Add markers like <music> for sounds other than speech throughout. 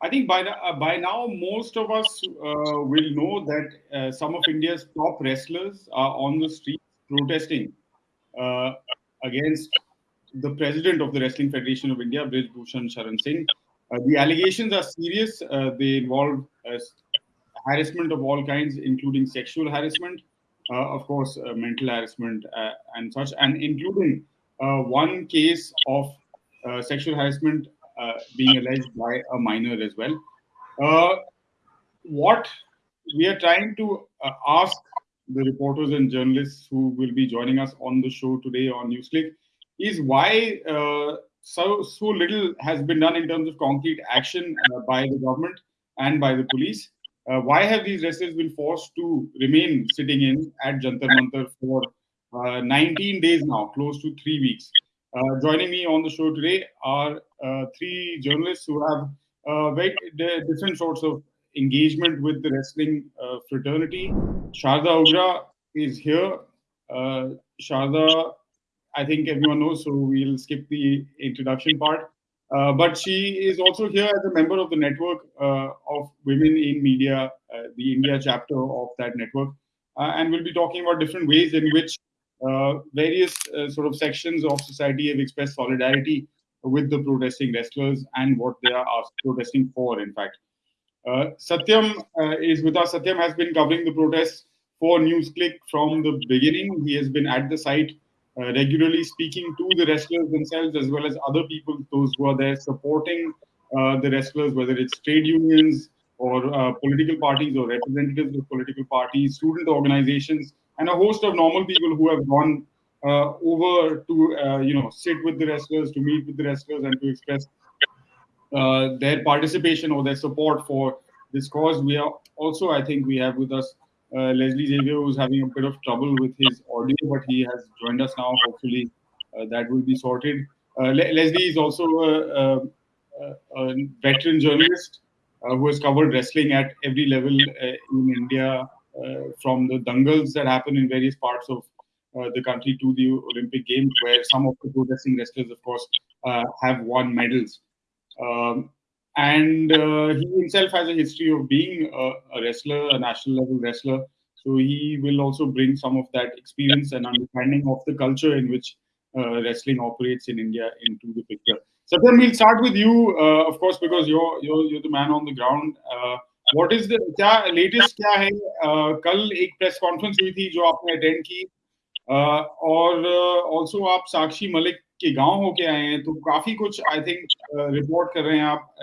I think by, uh, by now, most of us uh, will know that uh, some of India's top wrestlers are on the streets protesting uh, against the president of the Wrestling Federation of India, Brij Bhushan Sharan Singh. Uh, the allegations are serious. Uh, they involve harassment of all kinds, including sexual harassment, of course, mental harassment and such, and including one case of sexual harassment being alleged by a minor as well. Uh, what we are trying to uh, ask the reporters and journalists who will be joining us on the show today on NewsClick is why so so little has been done in terms of concrete action by the government and by the police. Uh, why have these wrestlers been forced to remain sitting in at Jantar Mantar for uh, 19 days now, close to three weeks? Uh, joining me on the show today are uh, three journalists who have uh, very different sorts of engagement with the wrestling fraternity. Sharda Ugra is here. Sharda, I think everyone knows, so we'll skip the introduction part. Uh, but she is also here as a member of the network uh, of women in media, uh, the India chapter of that network, and we'll be talking about different ways in which uh, various uh, sort of sections of society have expressed solidarity with the protesting wrestlers and what they are protesting for, in fact. Uh, Satyam is with us. Satyam has been covering the protests for NewsClick from the beginning. He has been at the site uh, regularly speaking to the wrestlers themselves as well as other people, those who are there supporting uh, the wrestlers, whether it's trade unions or uh, political parties or representatives of political parties, student organizations, and a host of normal people who have gone uh, over to uh, you know sit with the wrestlers, to meet with the wrestlers, and to express uh, their participation or their support for this cause. We are also, I think, we have with us uh, Leslie Xavier, who's having a bit of trouble with his audio, but he has joined us now. Hopefully, uh, that will be sorted. Uh, Le Leslie is also a, a, a veteran journalist who has covered wrestling at every level in India from the dangals that happen in various parts of uh, the country to the Olympic Games, where some of the protesting wrestlers, of course, uh, have won medals. Um, and he himself has a history of being a, a wrestler, a national level wrestler. So he will also bring some of that experience and understanding of the culture in which uh, wrestling operates in India into the picture. Satyam, we'll start with you, uh, of course, because you're, you're you're the man on the ground. Uh, what is the क्या latest क्या है uh, कल एक press conference हुई थी जो आपने attend की uh, और uh, आल्सो आप साक्षी मलिक के गाँव होके आए हैं तो काफ़ी कुछ आई थिंक रिपोर्ट कर रहे हैं आप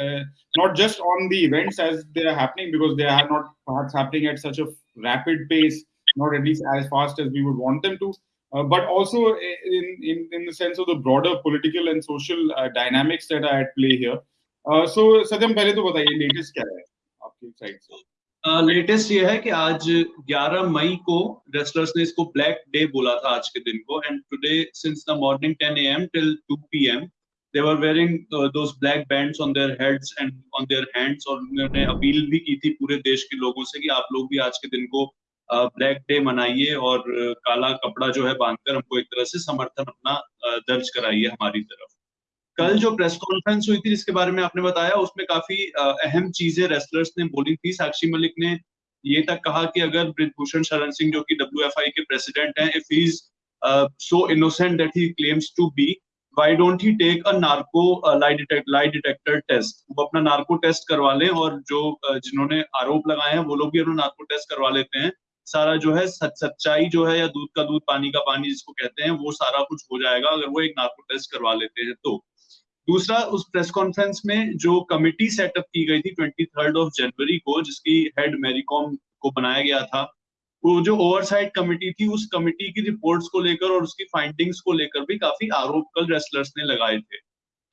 not just on the events as they are happening because they are not parts happening at such a rapid pace not at least as fast as we would want them to Uh, but also in, in in the sense of the broader political and social uh, dynamics that are at play here. Uh, so, Satyam, first tell us. Latest uh, ये है कि आज 11 मई को wrestlers ने इसको black day बोला था आज के दिन को and today since the morning 10 am till 2 pm they were wearing those black bands on their heads and on their hands और उन्होंने अपील भी की थी पूरे देश के लोगों से कि आप लोग भी आज के दिन को ब्लैक डे मनाइए और काला कपड़ा जो है बांधकर हमको एक तरह से समर्थन अपना दर्ज कराइए हमारी तरफ़। कल जो प्रेस कॉन्फ्रेंस हुई थी जिसके बारे में आपने बताया उसमें काफ़ी अहम चीज़ें रेसलर्स ने बोली थी। साक्षी मलिक ने ये तक कहा कि अगर ब्रिजभूषण शरण सिंह जो कि डब्ल्यू के प्रेसिडेंट हैं if is so innocent that he claims to be why don't he take a narco lie detect lie detector test वो अपना नार्को टेस्ट करवा लें और जो जिन्होंने आरोप लगाए हैं वो लोग भी अपना नार्को टेस्ट करवा लेते हैं। सारा जो है सच, सच्चाई जो है या दूध का दूध पानी का पानी जिसको कहते हैं वो सारा कुछ हो जाएगा अगर वो एक नार्को टेस्ट करवा लेते हैं तो। दूसरा उस प्रेस कॉन्फ्रेंस में जो कमिटी सेटअप की गई थी ट्वेंटी थर्ड ऑफ़ जनवरी को जिसकी हेड मेरीकॉम को बनाया गया था वो जो ओवरसाइट कमिटी थी उस कमिटी की रिपोर्ट्स को लेकर और उसकी फाइंडिंग्स को लेकर भी काफ़ी आरोप कल रेसलर्स ने लगाए थे।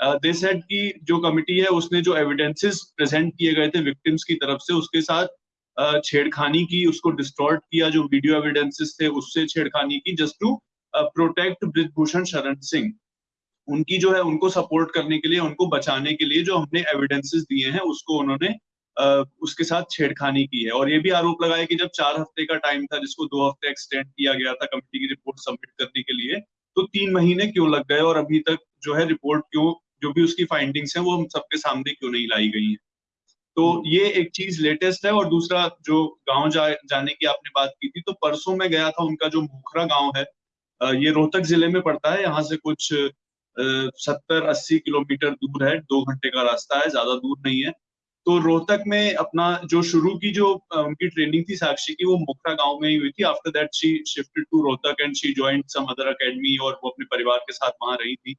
दे uh, सेड की जो कमिटी है उसने जो एविडेंसेस प्रेजेंट किए गए थे विक्टिम्स की तरफ़ से उसके साथ छेड़खानी की उसको डिस्टॉर्ट किया जो वीडियो एविडेंसेस थे उससे छेड़खानी की just to protect Brijbhushan Sharan Singh. उनकी जो है उनको सपोर्ट करने के लिए उनको बचाने के लिए जो हमने एविडेंसेस दिए हैं उसको उन्होंने उसके साथ छेड़खानी की है। और ये भी आरोप लगाया कि जब चार हफ़्ते का टाइम था जिसको दो हफ़्ते एक्सटेंड किया गया था कमेटी की रिपोर्ट सबमिट करने के लिए तो तीन महीने क्यों लग गए और अभी तक जो है रिपोर्ट क्यों जो भी उसकी फाइंडिंग्स हैं वो हम सबके सामने क्यों नहीं लाई गई है? तो ये एक चीज़ लेटेस्ट है और दूसरा जो गाँव जा, जाने की आपने बात की थी तो परसों में गया था उनका जो मोखरा गाँव है ये रोहतक ज़िले में पड़ता है यहाँ से कुछ सत्तर अस्सी किलोमीटर दूर है, दो घंटे का रास्ता है, ज़्यादा दूर नहीं है। तो रोहतक में अपना जो शुरू की जो उनकी ट्रेनिंग थी साक्षी की, वो मोखरा गाँव में ही हुई थी। After that she shifted to Rohtak and she joined some other academy और वो अपने परिवार के साथ वहाँ रही थी।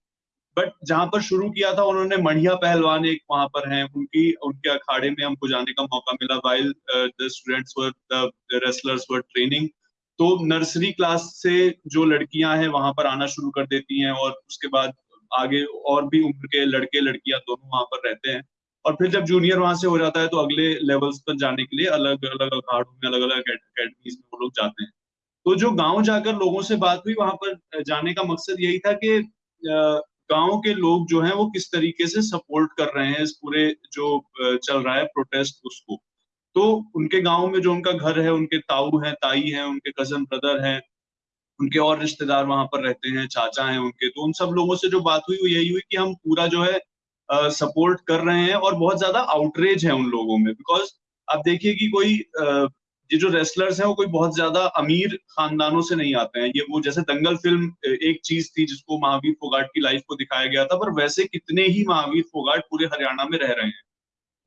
बट जहाँ पर शुरू किया था, उन्होंने मढ़िया पहलवान एक वहाँ पर हैं, उनकी, उनके अखाड़े में हमको जाने का मौका मिला while the students were the wrestlers were training तो नर्सरी क्लास से जो लड़कियाँ हैं, वहाँ पर आना शुरू कर देती हैं और उसके बाद आगे और भी उम्र के लड़के, लड़कियाँ दोनों वहाँ पर रहते हैं। और फिर जब जूनियर वहाँ से हो जाता है तो अगले लेवल्स पर जाने के लिए अलग अलग अखाड़ों में, अलग अलग अकेडमीज में वो लोग जाते हैं। तो जो गाँव जाकर लोगों से बात हुई वहाँ पर जाने का मकसद यही था कि गाँव के लोग जो हैं वो किस तरीके से सपोर्ट कर रहे हैं इस पूरे जो चल रहा है प्रोटेस्ट उसको। तो उनके गाँव में जो उनका घर है, उनके ताऊ हैं, ताई हैं, उनके कज़न ब्रदर हैं उनके और रिश्तेदार वहाँ पर रहते हैं चाचा हैं उनके तो उन सब लोगों से जो बात हुई वो यही हुई कि हम पूरा जो है सपोर्ट कर रहे हैं और बहुत ज़्यादा आउटरेज है उन लोगों में। बिकॉज़ आप देखिए कि कोई ये जो रेसलर्स हैं वो कोई बहुत ज़्यादा अमीर खानदानों से नहीं आते हैं। ये वो जैसे दंगल फ़िल्म एक चीज़ थी जिसको महावीर फोगाट की लाइफ को दिखाया गया था पर वैसे कितने ही महावीर फोगाट पूरे हरियाणा में रह रहे हैं।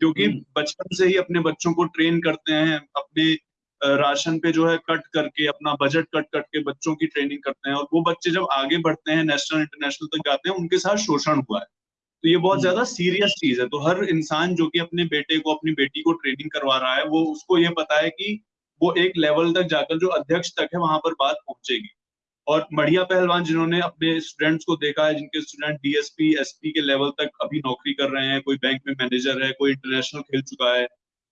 क्योंकि हम्म। बचपन से ही अपने बच्चों को ट्रेन करते हैं अपने राशन पे जो है कट करके अपना बजट कट करके बच्चों की ट्रेनिंग करते हैं और वो बच्चे जब आगे बढ़ते हैं नेशनल इंटरनेशनल तक जाते हैं उनके साथ शोषण हुआ है। तो ये बहुत हम्म। ज़्यादा सीरियस चीज़ है। तो हर इंसान जो कि अपने बेटे को अपनी बेटी को ट्रेनिंग करवा रहा है वो उसको ये पता है कि वो एक लेवल तक जाकर जो अध्यक्ष तक है वहाँ पर बात पहुंचेगी। और मढ़िया पहलवान जिन्होंने अपने स्टूडेंट्स को देखा है जिनके स्टूडेंट डीएसपी एसपी के लेवल तक अभी नौकरी कर रहे हैं कोई बैंक में मैनेजर है कोई इंटरनेशनल खेल चुका है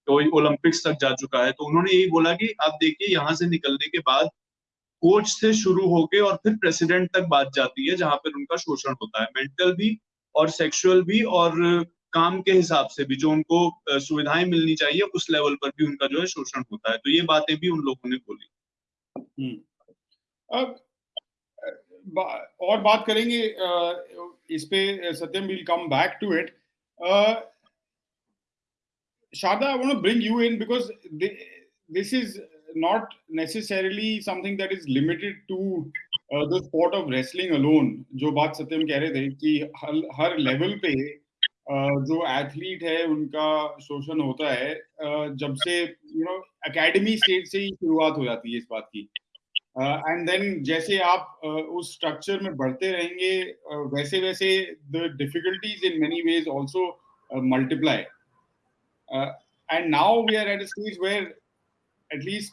कोई ओलंपिक्स तक जा चुका है। तो उन्होंने यही बोला कि आप देखिए, यहाँ से निकलने के बाद कोच से शुरू होके और फिर प्रेसिडेंट तक बात जाती है, जहाँ पर उनका शोषण होता है। मेंटल भी और सेक्सुअल भी और काम के हिसाब से भी जो उनको सुविधाएँ मिलनी चाहिए, उस लेवल पर भी उनका जो है शोषण होता है। तो ये बातें भी उन लोगों ने बोली। हम्म। अब और बात करेंगे इस पे Satyam will come back to it Shada, I want to bring you in because this is not necessarily something that is limited to uh, the sport of wrestling alone. जो बात सत्यम कह रहे थे कि हर, हर लेवल पे uh, जो एथलीट है उनका शोषण होता है uh, जब से यू नो एकेडमी स्टेज से ही शुरुआत हो जाती है इस बात की एंड देन जैसे आप उस स्ट्रक्चर में बढ़ते रहेंगे वैसे वैसे the difficulties in many ways also multiply Uh, and now we are at a stage where, at least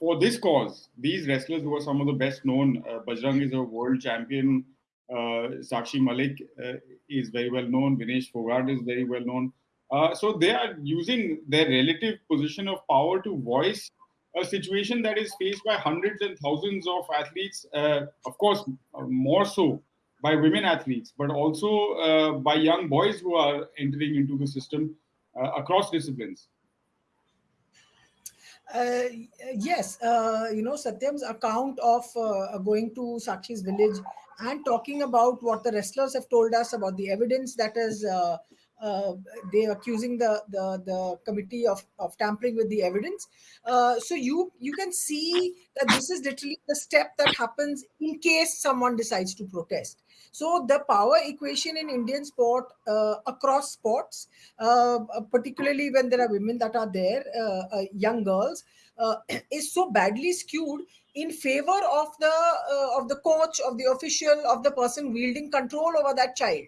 for this cause, these wrestlers who are some of the best known, uh, Bajrang is a world champion, uh, Sakshi Malik uh, is very well known, Vinesh Phogat is very well known. Uh, so they are using their relative position of power to voice a situation that is faced by hundreds and thousands of athletes, uh, of course, uh, more so by women athletes, but also by young boys who are entering into the system across disciplines. Uh, yes, uh, you know, Satyam's account of uh, going to Sakshi's village and talking about what the wrestlers have told us about the evidence that is uh, uh, they accusing the, the the committee of, of tampering with the evidence. Uh, so you you can see that this is literally the step that happens in case someone decides to protest. So the power equation in Indian sport uh, across sports, uh, particularly when there are women that are there, uh, young girls, <clears throat> is so badly skewed in favor of the uh, of the coach of the official of the person wielding control over that child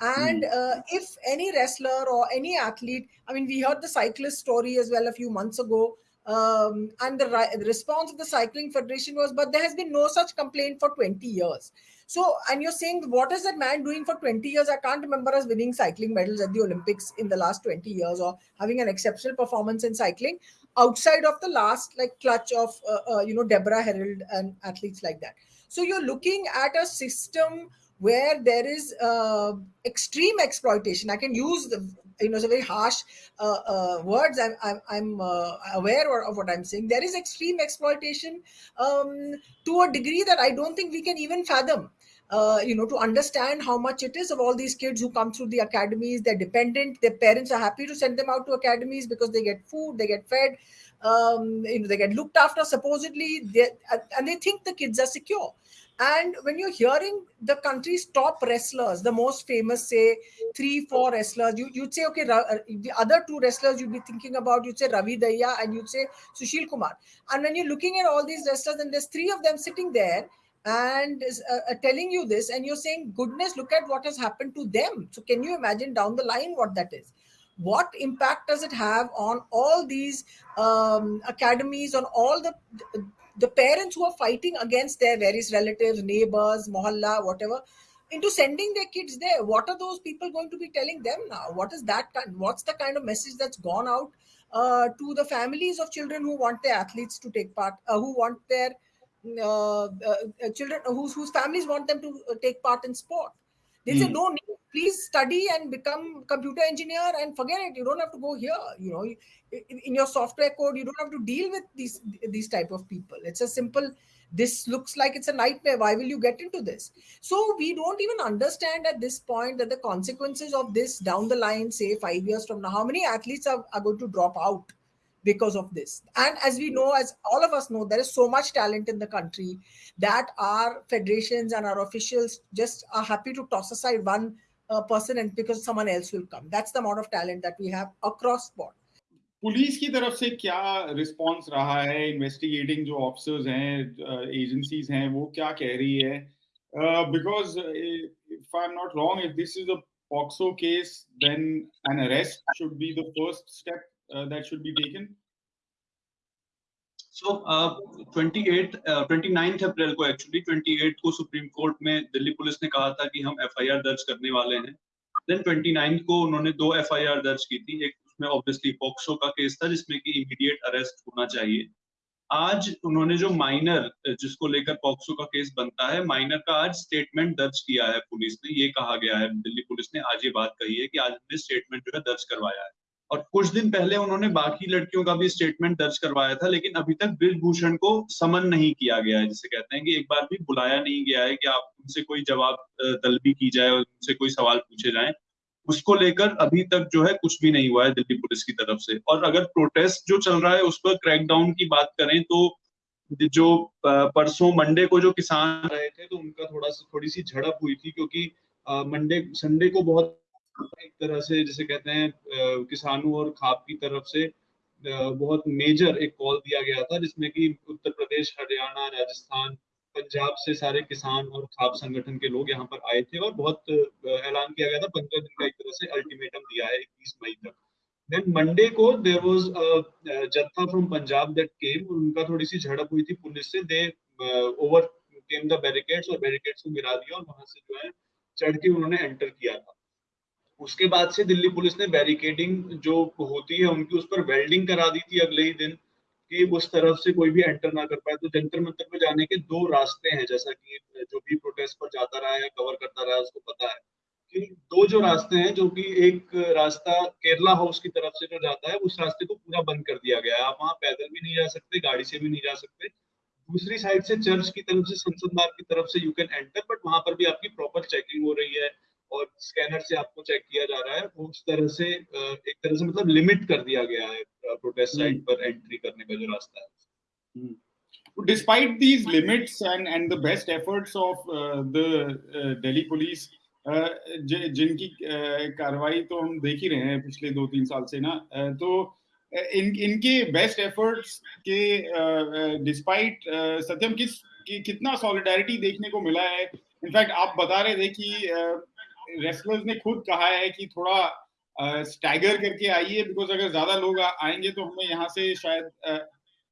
and mm. uh, if any wrestler or any athlete i mean we heard the cyclist story as well a few months ago um, and the, the response of the cycling federation was but there has been no such complaint for 20 years so and you're saying what is that man doing for 20 years i can't remember us winning cycling medals at the olympics in the last 20 years or having an exceptional performance in cycling outside of the last like clutch of uh, uh, you know Deborah Herold and athletes like that. So you're looking at a system where there is uh, extreme exploitation. I can use the you know a very harsh uh, uh, words. I'm I'm, I'm uh, aware of what I'm saying. There is extreme exploitation um, to a degree that I don't think we can even fathom. Uh, you know, to understand how much it is of all these kids who come through the academies. They're dependent. Their parents are happy to send them out to academies because they get food, they get fed, um, you know, they get looked after supposedly, and they think the kids are secure. And when you're hearing the country's top wrestlers, the most famous, say three, four wrestlers, you, you'd say, okay, uh, the other two wrestlers you'd be thinking about, you'd say Ravi Dahiya and you'd say Sushil Kumar. And when you're looking at all these wrestlers, and there's three of them sitting there and uh, uh, telling you this, and you're saying, goodness, look at what has happened to them. So can you imagine down the line what that is? What impact does it have on all these um, academies, on all the the parents who are fighting against their various relatives, neighbors, mohalla, whatever, into sending their kids there. What are those people going to be telling them now? What is that kind? What's the kind of message that's gone out uh, to the families of children who want their athletes to take part, uh, who want their children, whose whose families want them to uh, take part in sport? They mm. say no need. Please study and become computer engineer and forget it. You don't have to go here. You know, in your software code, you don't have to deal with these these type of people. It's a simple. This looks like it's a nightmare. Why will you get into this? So we don't even understand at this point that the consequences of this down the line, say five years from now, how many athletes are, are going to drop out because of this. And as we know, as all of us know, there is so much talent in the country that our federations and our officials just are happy to toss aside one uh, person and because someone else will come. That's the amount of talent that we have across sport. Police की तरफ से क्या response रहा है investigating जो officers हैं agencies हैं वो क्या कह रही है because if I am not wrong if this is a POCSO case then an arrest should be the first step uh, that should be taken? So, uh, 28, uh, 29th April को actually 28 को supreme court में Delhi police ने कहा था कि हम FIR दर्ज करने वाले हैं। देन 29th को उन्होंने दो एफआईआर दर्ज की थी एक उसमें ऑब्वियसली पॉक्सो का केस था जिसमें कि इमीडिएट अरेस्ट होना चाहिए। आज उन्होंने जो माइनर जिसको लेकर पॉक्सो का केस बनता है माइनर का आज स्टेटमेंट दर्ज किया है पुलिस ने। ये कहा गया है। दिल्ली पुलिस ने आज ये बात कही है कि आज हमने स्टेटमेंट जो है दर्ज करवाया है। और कुछ दिन पहले उन्होंने बाकी लड़कियों का भी स्टेटमेंट दर्ज करवाया था, लेकिन अभी तक ब्रिजभूषण को समन नहीं किया गया है, जिसे कहते हैं कि एक बार भी बुलाया नहीं गया है कि आप उनसे कोई जवाब तलबी की जाए और उनसे कोई सवाल पूछे जाए। उसको लेकर अभी तक जो है कुछ भी नहीं हुआ है दिल्ली पुलिस की तरफ़ से। और अगर प्रोटेस्ट जो चल रहा है उस पर क्रैकडाउन की बात करें तो जो परसों मंडे को जो किसान रहे थे तो उनका थोड़ा सा, थोड़ी सी झड़प हुई थी, क्योंकि मंडे, संडे को बहुत एक तरह से जैसे कहते हैं किसानों और खाप की तरफ़ से बहुत मेजर एक कॉल दिया गया था, जिसमें कि उत्तर प्रदेश, हरियाणा, राजस्थान, पंजाब से सारे किसान और खाप संगठन के लोग यहाँ पर आए थे और बहुत ऐलान किया गया था। पंद्रह दिन का एक तरह से अल्टीमेटम दिया है, इक्कीस मई तक। देन मंडे को there was jatha from Punjab that came और उनका थोड़ी सी झड़प हुई थी पुलिस से। They overcame the barricades और बैरिकेड्स को गिरा दिया और वहाँ से जो है चढ़ के उन्होंने एंटर किया था। उसके बाद से दिल्ली पुलिस ने बैरिकेडिंग जो होती है उनकी, उस पर वेल्डिंग करा दी थी अगले ही दिन कि उस तरफ़ से कोई भी एंटर ना कर पाए। तो जंतर मंतर पे जाने के दो रास्ते हैं, जैसा कि जो भी प्रोटेस्ट पर जाता रहा है कवर करता रहा है, उसको पता है कि दो जो रास्ते हैं, जो कि एक रास्ता केरला हाउस की तरफ़ से जो जाता है, उस रास्ते को पूरा बंद कर दिया गया है। आप वहाँ पैदल भी नहीं जा सकते, गाड़ी से भी नहीं जा सकते। दूसरी साइड से चर्च की तरफ़ से, संसद मार्ग की तरफ़ से यू कैन एंटर बट वहाँ पर भी आपकी प्रॉपर चेकिंग हो रही है। और स्कैनर से आपको चेक किया जा रहा है वो उस तरह से एक तरह से मतलब लिमिट कर दिया गया है प्रोटेस्ट साइट हम्म। पर एंट्री करने का जो रास्ता है। despite these limits and and the best efforts of uh, the uh, Delhi police uh, जिनकी कार्रवाई तो हम देख ही रहे हैं पिछले दो तीन साल से ना तो इन इनके बेस्ट एफर्ट्स के डिस्पाइट सत्यम किस कि, कितना सॉलिडारिटी देखने को मिला है? इनफैक्ट आप बता रहे थे कि रेसलर्स ने खुद कहा है कि थोड़ा स्टैगर करके आइए बिकॉज़ अगर ज़्यादा लोग आएँगे तो हमें यहाँ से शायद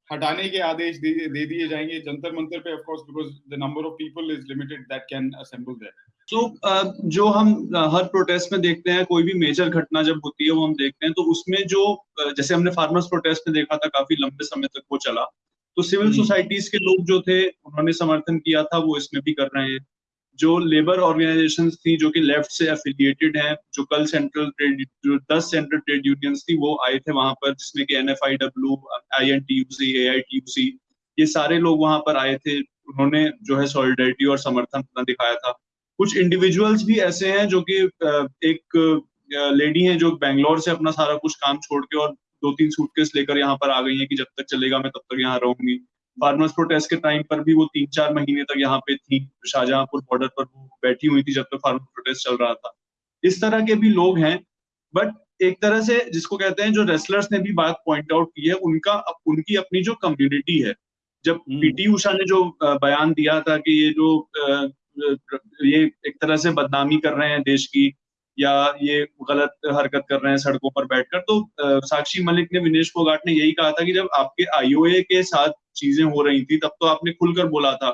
हटाने के आदेश दे, दे दिए जाएँगे। जंतर मंतर पे of course because the number of people is limited that can assemble there तो जो हम हर प्रोटेस्ट में देखते हैं कोई भी मेजर घटना जब होती है वो हम देखते हैं तो उसमें जो जैसे हमने फार्मर्स प्रोटेस्ट में देखा था काफ़ी लंबे समय तक वो चला। तो सिविल सोसाइटीज के लोग जो थे उन्होंने समर्थन किया था वो इसमें भी कर रहे हैं। जो लेबर ऑर्गेनाइजेशन थी, जो कि लेफ़्ट से एफिलिएटेड हैं, जो कल सेंट्रल ट्रेड जो दस सेंट्रल ट्रेड यूनियंस थी, वो आए थे वहाँ पर, जिसमें कि N F I W I N T U C A I T U C ये सारे लोग वहाँ पर आए थे। उन्होंने जो है सॉलिडरिटी और समर्थन अपना दिखाया था। कुछ इंडिविजुअल्स भी ऐसे हैं जो कि एक लेडी हैं जो बेंगलोर से अपना सारा कुछ काम छोड़ के और दो तीन सूटकेस लेकर यहाँ पर आ गई हैं कि जब तक चलेगा मैं तब तक यहाँ रहूँगी। फार्मर्स प्रोटेस्ट के टाइम पर भी वो तीन चार महीने तक यहाँ पे थी शाहजहांपुर बॉर्डर पर वो बैठी हुई थी जब तक तो फार्मर प्रोटेस्ट चल रहा था इस तरह के भी लोग हैं बट एक तरह से जिसको कहते हैं जो रेसलर्स ने भी बात पॉइंट आउट की है उनका उनकी अपनी जो कम्युनिटी है जब पीटी हम्म। उषा ने जो बयान दिया था कि ये जो ये एक तरह से बदनामी कर रहे हैं देश की या ये गलत हरकत कर रहे हैं सड़कों पर बैठकर तो साक्षी मलिक ने विनेश फोगाट ने यही कहा था कि जब आपके आईओए के साथ चीज़ें हो रही थी, तब तो आपने खुलकर बोला था,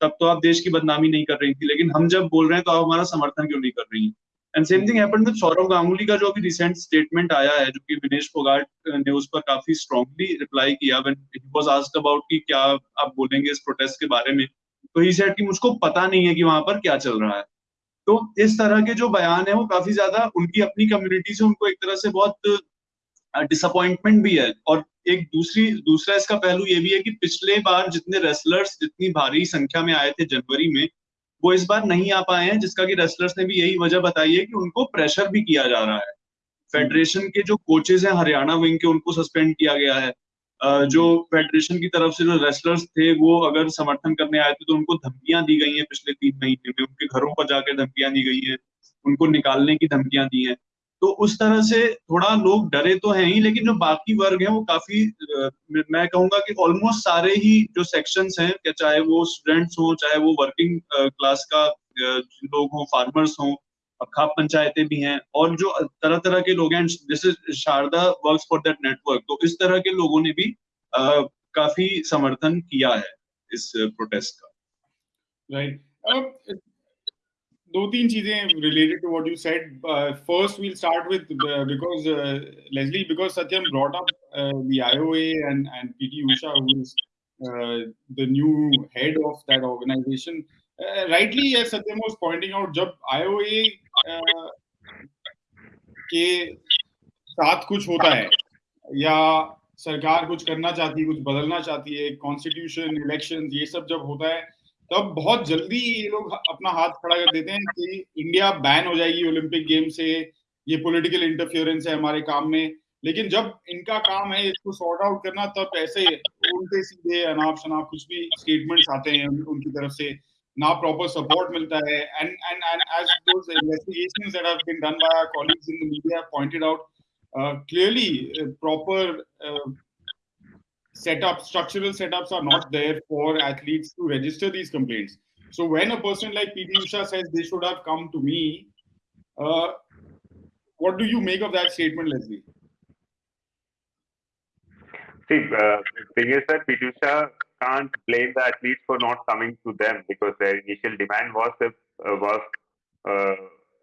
तब तो आप देश की बदनामी नहीं कर रही थी, लेकिन हम जब बोल रहे हैं तो आप हमारा समर्थन क्यों नहीं कर रही हैं? And same thing happened with Sourav Ganguly का जो अभी रिसेंट स्टेटमेंट आया है, जो कि विनेश फोगाट ने उस पर काफ़ी स्ट्रांगली रिप्लाई किया when it was asked about कि क्या आप बोलेंगे इस प्रोटेस्ट के बारे में तो ही सेड कि मुझको पता नहीं है कि वहाँ पर क्या चल रहा है। तो इस तरह के जो बयान है, वो काफ़ी ज़्यादा उनकी अपनी कम्युनिटी से उनको एक तरह से बहुत डिसअपॉइंटमेंट भी है। और एक दूसरी, दूसरा इसका पहलू ये भी है कि पिछले बार जितने रेसलर्स जितनी भारी संख्या में आए थे जनवरी में, वो इस बार नहीं आ पाए हैं, जिसका कि रेसलर्स ने भी यही वजह बताई है कि उनको प्रेशर भी किया जा रहा है। फेडरेशन के जो कोचेज हैं, हरियाणा विंग के, उनको सस्पेंड किया गया है। जो फेडरेशन की तरफ़ से जो रेसलर्स थे, वो अगर समर्थन करने आए थे तो उनको धमकियाँ दी गई हैं पिछले तीन महीने में। उनके घरों पर जाकर धमकियाँ दी गई हैं। उनको निकालने की धमकियाँ दी हैं। तो उस तरह से थोड़ा लोग डरे तो हैं ही, लेकिन जो बाकी वर्ग हैं, वो काफ़ी मैं कहूँगा कि ऑलमोस्ट सारे ही जो सेक्शंस हैं चाहे वो स्टूडेंट्स हो, चाहे वो वर्किंग क्लास का लोग हों फार्मर्स हों खाप पंचायतें भी हैं और जो तरह तरह के लोग हैं this is Sharda work for that network तो इस तरह के लोगों ने भी आ, काफ़ी समर्थन किया है इस प्रोटेस्ट का राइट right. दो तीन चीज़ें related to what you said first we'll start with because Leslie because Satyam brought up the IOA and and P T Usha who is the new head of organisation rightly, as Satyam was pointing out, जब IOA के साथ कुछ होता है या सरकार कुछ करना चाहती है कुछ बदलना चाहती है कॉन्स्टिट्यूशन इलेक्शन ये सब जब होता है तब बहुत जल्दी ये लोग अपना हाथ खड़ा कर देते हैं कि इंडिया बैन हो जाएगी ओलंपिक गेम से ये पॉलिटिकल इंटरफियरेंस है हमारे काम में। लेकिन जब इनका काम है इसको सॉर्ट आउट करना तब ऐसे उल्टे सीधे अनाप शनाप कुछ भी स्टेटमेंट्स आते हैं उनकी तरफ़ से। now proper support milta hai. And, and, and as those investigations that have been done by our colleagues in the media have pointed out, uh, clearly uh, proper uh, setup, structural setups are not there for athletes to register these complaints. So when a person like PT Usha says they should have come to me, uh, what do you make of that statement, Leslie? See, uh, the thing is that P. T. Usha can't blame the athletes for not coming to them because their initial demand was uh, was uh,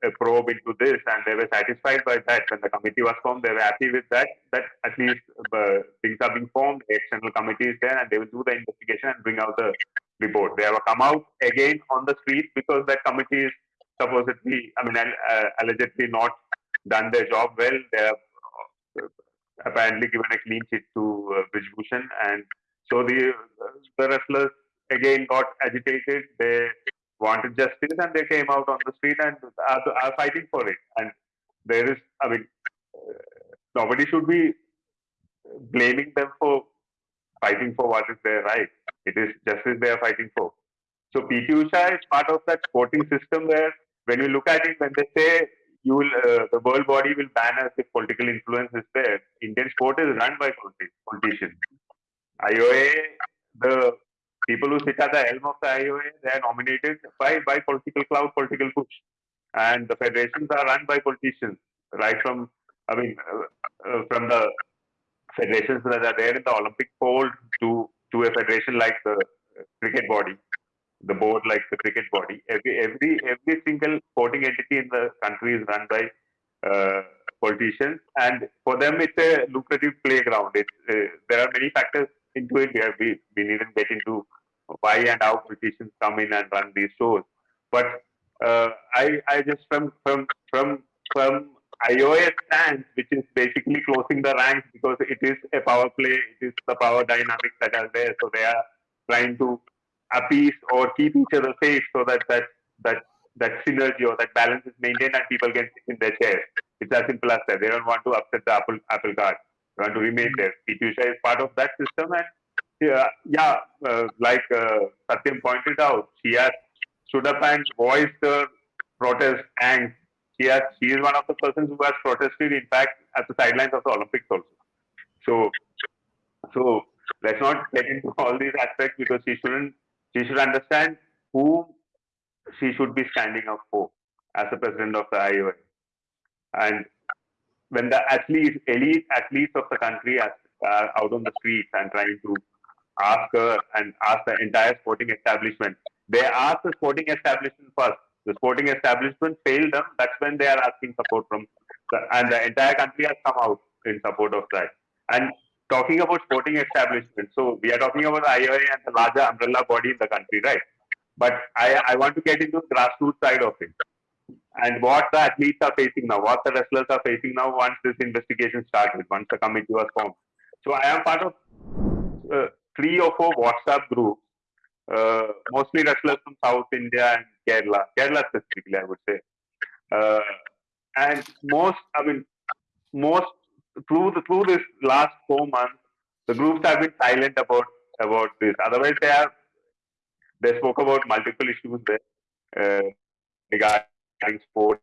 a probe into this, and they were satisfied by that. When the committee was formed, they were happy with that. That at least uh, things are being formed. The external committee is there, and they will do the investigation and bring out the report. They have come out again on the street because that committee is supposedly, I mean, uh, allegedly not done their job well. They have uh, apparently given a clean sheet to uh, Brij Bhushan, and so the the wrestlers again got agitated. They wanted justice and they came out on the street and are, are fighting for it. And there is, I mean, uh, nobody should be blaming them for fighting for what is their right. It is justice they are fighting for. So PT Usha is part of that sporting system where when you look at it, when they say you will, uh, the world body will ban us if political influence is there, Indian sport is run by politicians. IOA, the people who sit at the helm of the IOA, they are nominated by, by political cloud, political push. And the federations are run by politicians, right from, I mean, uh, uh, from the federations that are there in the Olympic fold to, to a federation like the cricket body, the board like the cricket body. Every, every, every single sporting entity in the country is run by uh, politicians. And for them, it's a lucrative playground. It's, uh, there are many factors into it. We, have, we, we needn't get into why and how politicians come in and run these shows. But uh, I, I just from from from from IOA stance, which is basically closing the ranks because it is a power play, it is the power dynamics that are there. So they are trying to appease or keep each other safe so that that that that synergy or that balance is maintained and people can sit in their chairs. It's as simple as that. They don't want to upset the apple apple cart. They want to remain there. PT Usha is part of that system, and yeah, uh, like uh, Satyam pointed out, she has stood up and voiced her protest, and she has she is one of the persons who has protested, in fact, at the sidelines of the Olympics also. So, so let's not get into all these aspects because she shouldn't. She should understand who she should be standing up for as the president of the IOA. And when the athletes, elite athletes of the country are, out on the streets and trying to ask her and ask the entire sporting establishment, they ask the sporting establishment first. The sporting establishment failed them. That's when they are asking support from, and the entire country has come out in support of that. And talking about sporting establishment, so we are talking about IOA and the larger umbrella body in the country, right? But I, I want to get into the grassroots side of it and what the athletes are facing now, what the wrestlers are facing now once this investigation started, once the committee was formed. So I am part of uh, three or four WhatsApp groups, uh, mostly wrestlers from South India and Kerala, Kerala specifically, I would say. Uh, and most, I mean, most through the, through this last four months, the groups have been silent about about this. Otherwise, they have they spoke about multiple issues there uh, regarding sport,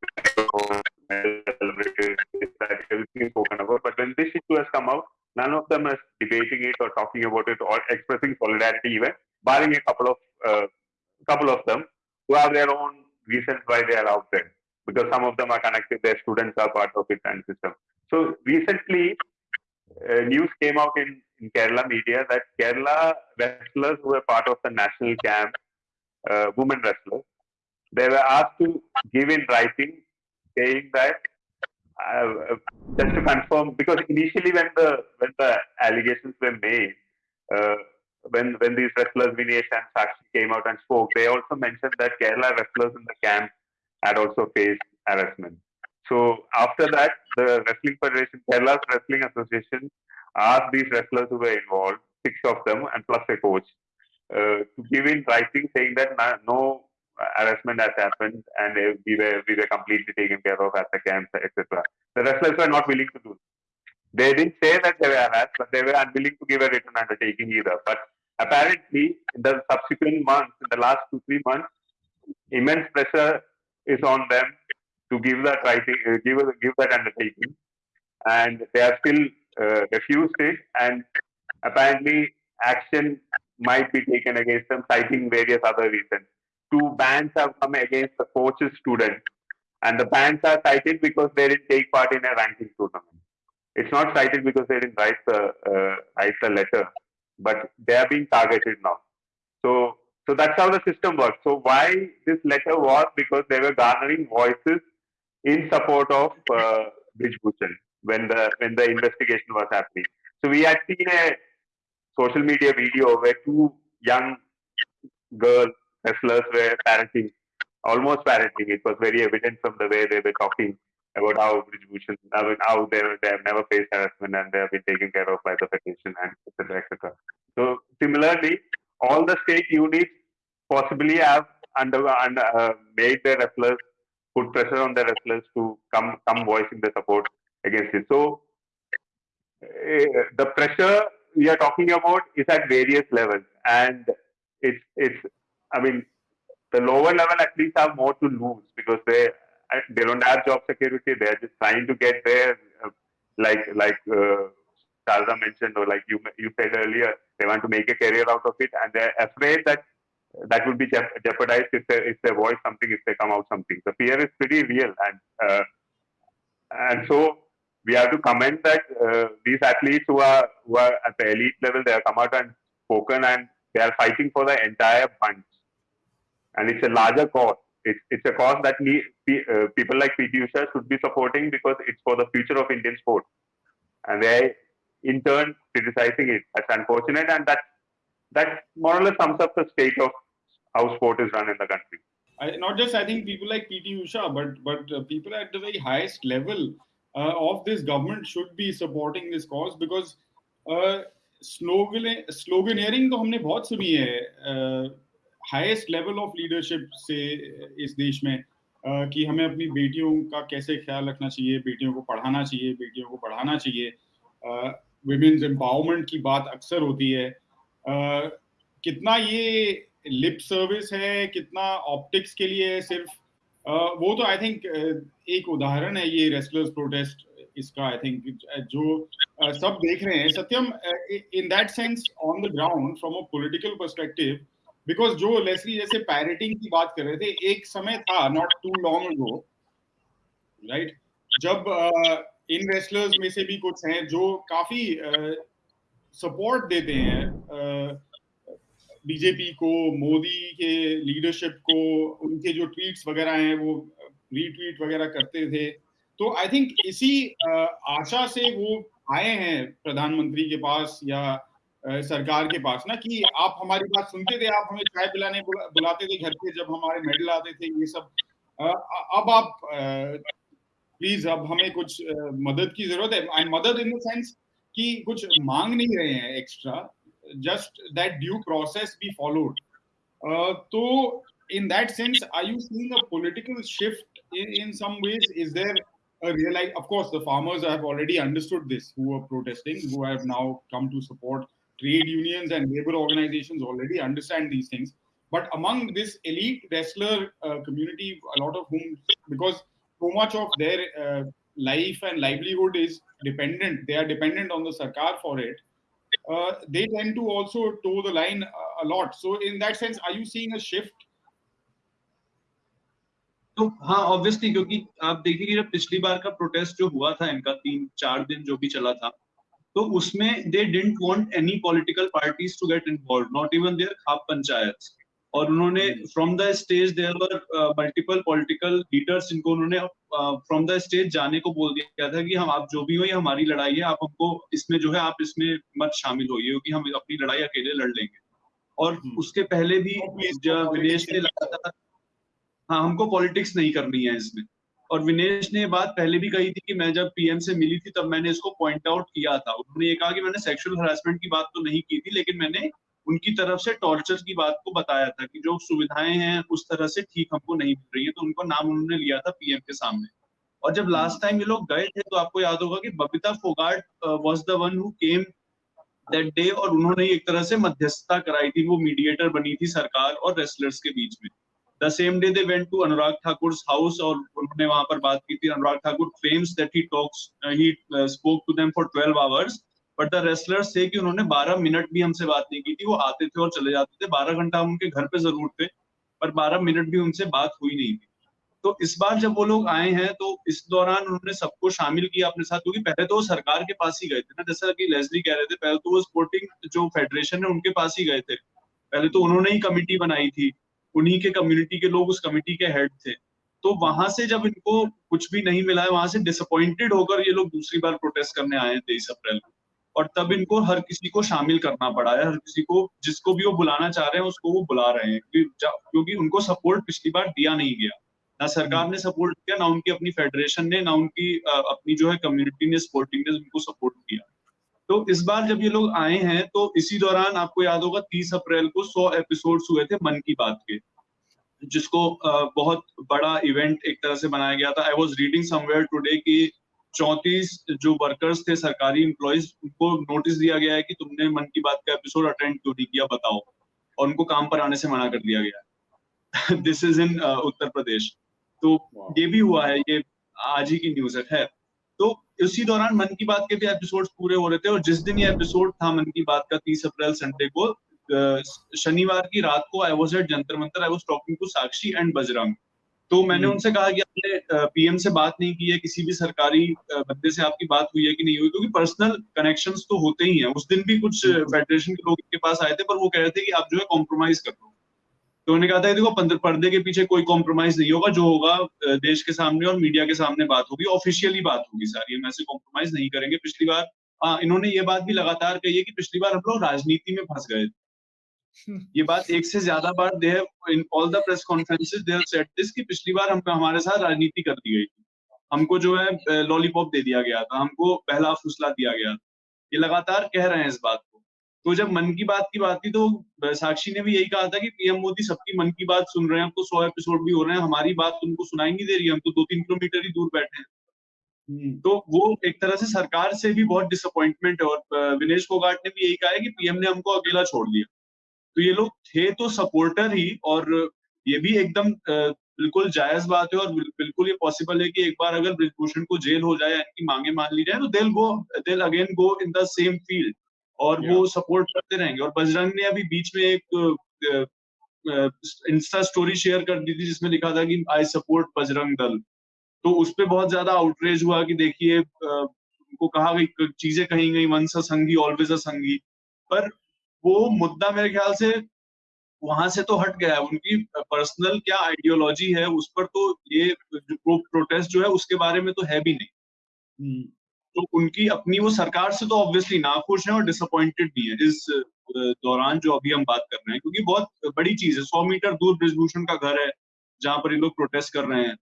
everything spoken about. But when this issue has come out, none of them is debating it or talking about it or expressing solidarity even, barring a couple of uh, couple of them who have their own reasons why they are out there. Because some of them are connected, their students are part of it and system. So recently, uh, news came out in, in Kerala media that Kerala wrestlers who were part of the national camp, uh, women wrestlers, they were asked to give in writing saying that uh, just to confirm because initially when the when the allegations were made uh, when when these wrestlers Vinesh and Sakshi came out and spoke they also mentioned that Kerala wrestlers in the camp had also faced harassment. So after that the wrestling federation Kerala's wrestling association asked these wrestlers who were involved six of them and plus a coach uh, to give in writing saying that no harassment has happened and we were we were completely taken care of at the camps, etc. The wrestlers were not willing to do. They didn't say that they were harassed, but they were unwilling to give a written undertaking either. But apparently, in the subsequent months, in the last two three months, immense pressure is on them to give that writing, uh, give give that undertaking, and they have still uh, refused it. And apparently, action might be taken against them, citing various other reasons two bans have come against the coach's student, and the bans are cited because they didn't take part in a ranking tournament. It's not cited because they didn't write the uh, write the letter, but they are being targeted now. So so that's how the system works. So why this letter was because they were garnering voices in support of uh, Bhushan when the when the investigation was happening. So we had seen a social media video where two young girls wrestlers were parenting, almost parenting. It was very evident from the way they were talking about how Bhushan, how they, they have never faced harassment and they have been taken care of by the federation and etc. etc. So similarly, all the state units possibly have under, under uh, made their wrestlers put pressure on the wrestlers to come come voicing their support against it. So uh, the pressure we are talking about is at various levels, and it's it's I mean, the lower level athletes have more to lose because they they don't have job security. They're just trying to get there, uh, like like uh, mentioned, or like you you said earlier, they want to make a career out of it, and they're afraid that that would be jeopardized if they if they voice something, if they come out something. The fear is pretty real, and uh, and so we have to comment that uh, these athletes who are who are at the elite level, they have come out and spoken, and they are fighting for the entire bunch and it's a larger cause. It's, it's a cause that need, uh, people like PT Usha should be supporting because it's for the future of Indian sport. And they, in turn, criticizing it. That's unfortunate, and that that more or less sums up the state of how sport is run in the country. I, not just I think people like PT Usha, but but uh, people at the very highest level uh, of this government should be supporting this cause because uh, slogan sloganeering तो हमने बहुत सुनी है uh, highest level of leadership से इस देश में uh, कि हमें अपनी बेटियों का कैसे ख्याल रखना चाहिए बेटियों को पढ़ाना चाहिए बेटियों को पढ़ाना चाहिए। वुमेन्स uh, एम्पावरमेंट की बात अक्सर होती है। uh, कितना ये लिप सर्विस है कितना ऑप्टिक्स के लिए है सिर्फ़ uh, वो तो आई थिंक एक उदाहरण है ये रेस्लर्स प्रोटेस्ट इसका आई थिंक जो सब देख रहे हैं। Satyam in that sense on the ground from a political perspective because जो लेसली जैसे पैरेटिंग की बात कर रहे थे एक समय था not too long ago right जब इन रेसलर्स में से भी कुछ हैं जो काफ़ी सपोर्ट uh, देते हैं बीजेपी uh, को मोदी के लीडरशिप को उनके जो ट्वीट्स वगैरह हैं वो रीट्वीट वगैरह करते थे। तो आई थिंक इसी uh, आशा से वो आए हैं प्रधानमंत्री के पास या सरकार के पास ना कि आप हमारी बात सुनते थे, आप हमें चाय पिलाने बुलाते थे घर पे जब हमारे मेडल आते थे, ये सब। अब आप प्लीज़ अब हमें कुछ मदद की ज़रूरत है। आई मदद इन द सेंस कि कुछ मांग नहीं रहे हैं extra just that due process be followed तो in that sense I you seeing a political shift in some ways is there realise of course the farmers I have already understood this who are protesting who have now come to support trade unions and labor organizations already understand these things but among this elite wrestler uh, community a lot of whom because so much of their uh, life and livelihood is dependent. They are dependent on the sarkar for it. Uh, they tend to also toe the line a, a lot. So, in that sense, are you seeing a shift? तो हाँ obviously क्योंकि आप देखिए जब पिछली बार का protest जो हुआ था इनका तीन चार दिन जो भी चला था तो उसमें they didn't want any political parties to get involve not even there khap panchayat और उन्होंने from the stage there were multiple political leaders इनको उन्होंने फ्रॉम द स्टेज जाने को बोल दिया था कि हम आप जो भी हो ये हमारी लड़ाई है आप हमको इसमें जो है आप इसमें मत शामिल होइए क्योंकि हम अपनी लड़ाई अकेले लड़ लेंगे। और हम्म। उसके पहले भी विदेश ने लगातार हाँ हमको पॉलिटिक्स नहीं करनी है इसमें। और विनेश ने बात पहले भी कही थी कि मैं जब पीएम से मिली थी, तब मैंने इसको पॉइंट आउट किया था। उन्होंने ये कहा कि मैंने सेक्सुअल हरासमेंट की बात तो नहीं की थी, लेकिन मैंने उनकी तरफ़ से टॉर्चर की बात को बताया था कि जो सुविधाएँ हैं, उस तरह से ठीक हमको नहीं मिल रही है तो उनको नाम उन्होंने लिया था पीएम के सामने। और जब लास्ट टाइम ये लोग गए थे तो आपको याद होगा कि Babita Phogat was the one who came that day और उन्होंने एक तरह से मध्यस्थता कराई थी, वो मीडिएटर बनी थी सरकार और रेसलर्स के बीच में। The same day they went to Anurag Thakur house और उन्होंने वहाँ पर बात की थी। Anurag Thakur claims that he talks he spoke to them for 12 hours but the wrestlers थे कि उन्होंने 12 मिनट भी हमसे बात नहीं की थी। वो आते थे और चले जाते थे। 12 घंटा हम उनके घर पे ज़रूर थे, पर 12 मिनट भी उनसे बात हुई नहीं थी। तो इस बार जब वो लोग आए हैं तो इस दौरान उन्होंने सबको शामिल किया अपने साथ, क्योंकि पहले तो वो सरकार के पास ही गए थे ना। जैसा कि लेजली कह रहे थे, पहले तो वो स्पोर्टिंग जो फेडरेशन है, उनके पास ही गए थे। पहले तो उन्होंने ही कमिटी बनाई थी। उन्हीं के कम्युनिटी के लोग उस कमिटी के हेड थे। तो वहाँ से जब इनको कुछ भी नहीं मिला है, वहाँ से डिसअपॉइंटेड होकर ये लोग दूसरी बार प्रोटेस्ट करने आए तेईस अप्रैल को और तब इनको हर किसी को शामिल करना पड़ा है, हर किसी को जिसको भी वो बुलाना चाह रहे हैं, उसको वो बुला रहे हैं। क्योंकि उनको सपोर्ट पिछली बार दिया नहीं गया। ना सरकार ने सपोर्ट किया, ना उनकी अपनी फेडरेशन ने, ना उनकी अपनी जो है कम्युनिटी ने स्पोर्टिंग ने उनको सपोर्ट किया। तो इस बार जब ये लोग आए हैं तो इसी दौरान आपको याद होगा तीस अप्रैल को सौ एपिसोड हुए थे मन की बात के जिसको बहुत बड़ा इवेंट एक तरह से बनाया गया था। I was reading somewhere today की चौतीस जो वर्कर्स थे सरकारी इम्प्लॉयज उनको नोटिस दिया गया है कि तुमने मन की बात का एपिसोड अटेंड क्यों नहीं किया बताओ। और उनको काम पर आने से मना कर दिया गया this is in Uttar Pradesh. तो ये भी हुआ है ये आज ही की न्यूज़ है। उसी दौरान मन की बात के भी एपिसोड पूरे हो रहे थे और जिस दिन ये एपिसोड था मन की बात का तीस अप्रैल संडे को शनिवार की रात को I was at Jantar Mantar I was talking to Sakshi and Bajrang तो मैंने हम्म। उनसे कहा कि आपने पीएम से बात नहीं की है किसी भी सरकारी बंदे से आपकी बात हुई है कि नहीं हुई क्योंकि पर्सनल कनेक्शंस तो होते ही हैं। उस दिन भी कुछ फेडरेशन के लोग के पास आए थे पर वो कह रहे थे कि आप जो है कॉम्प्रोमाइज कर लो तो उन्होंने कहा था देखो पर्दे के पीछे कोई कॉम्प्रोमाइज नहीं होगा, जो होगा देश के सामने और मीडिया के सामने बात होगी ऑफिशियली बात होगी सारी। हम ऐसे कॉम्प्रोमाइज नहीं करेंगे। पिछली बार हाँ इन्होंने ये बात भी लगातार कही है कि पिछली बार हम लोग राजनीति में फंस गए थे। ये बात एक से ज़्यादा बार they in all the press conferences they said this कि पिछली बार हम हमारे साथ राजनीति कर दी गई थी। हमको जो है लॉलीपॉप दे दिया गया था, हमको पहला फुसला दिया गया था। ये लगातार कह रहे हैं इस बात तो जब मन की बात की बात थी तो साक्षी ने भी यही कहा था कि पीएम मोदी सबकी मन की बात सुन रहे हैं हमको सौ एपिसोड भी हो रहे हैं हमारी बात तुमको सुनाई नहीं दे रही है हम तो दो तीन किलोमीटर ही दूर बैठे हैं। हम्म, तो वो एक तरह से सरकार से भी बहुत डिसअपॉइंटमेंट है और विनेश फोगाट ने भी यही कहा है कि पीएम ने हमको अकेला छोड़ दिया। तो ये लोग थे तो सपोर्टर ही और ये भी एकदम बिल्कुल जायज़ बात है और बिल्कुल ये पॉसिबल है कि एक बार अगर ब्रिजभूषण को जेल हो जाए इनकी मांगे मान ली जाए तो they'll go they'll again go in the same field और वो सपोर्ट करते रहेंगे। और बजरंग ने अभी बीच में एक इंस्टा स्टोरी शेयर कर दी थी जिसमें लिखा था कि आई सपोर्ट बजरंग दल। तो उस पर बहुत ज़्यादा आउटरेज हुआ कि देखिए उनको कहा गई चीज़ें कही गई वंस अ संगी ऑलवेज अ संगी पर वो मुद्दा मेरे ख्याल से वहाँ से तो हट गया है। उनकी पर्सनल क्या आइडियोलॉजी है उस पर तो ये प्रोटेस्ट जो है उसके बारे में तो है भी नहीं। हम्म, तो उनकी अपनी वो सरकार से तो ऑब्वियसली नाखुश है और डिसअपॉइंटेड भी है इस दौरान जो अभी हम बात कर रहे हैं। क्योंकि बहुत बड़ी चीज़ है सौ मीटर दूर ब्रिजभूषण का घर है जहाँ पर ये लोग प्रोटेस्ट कर रहे हैं।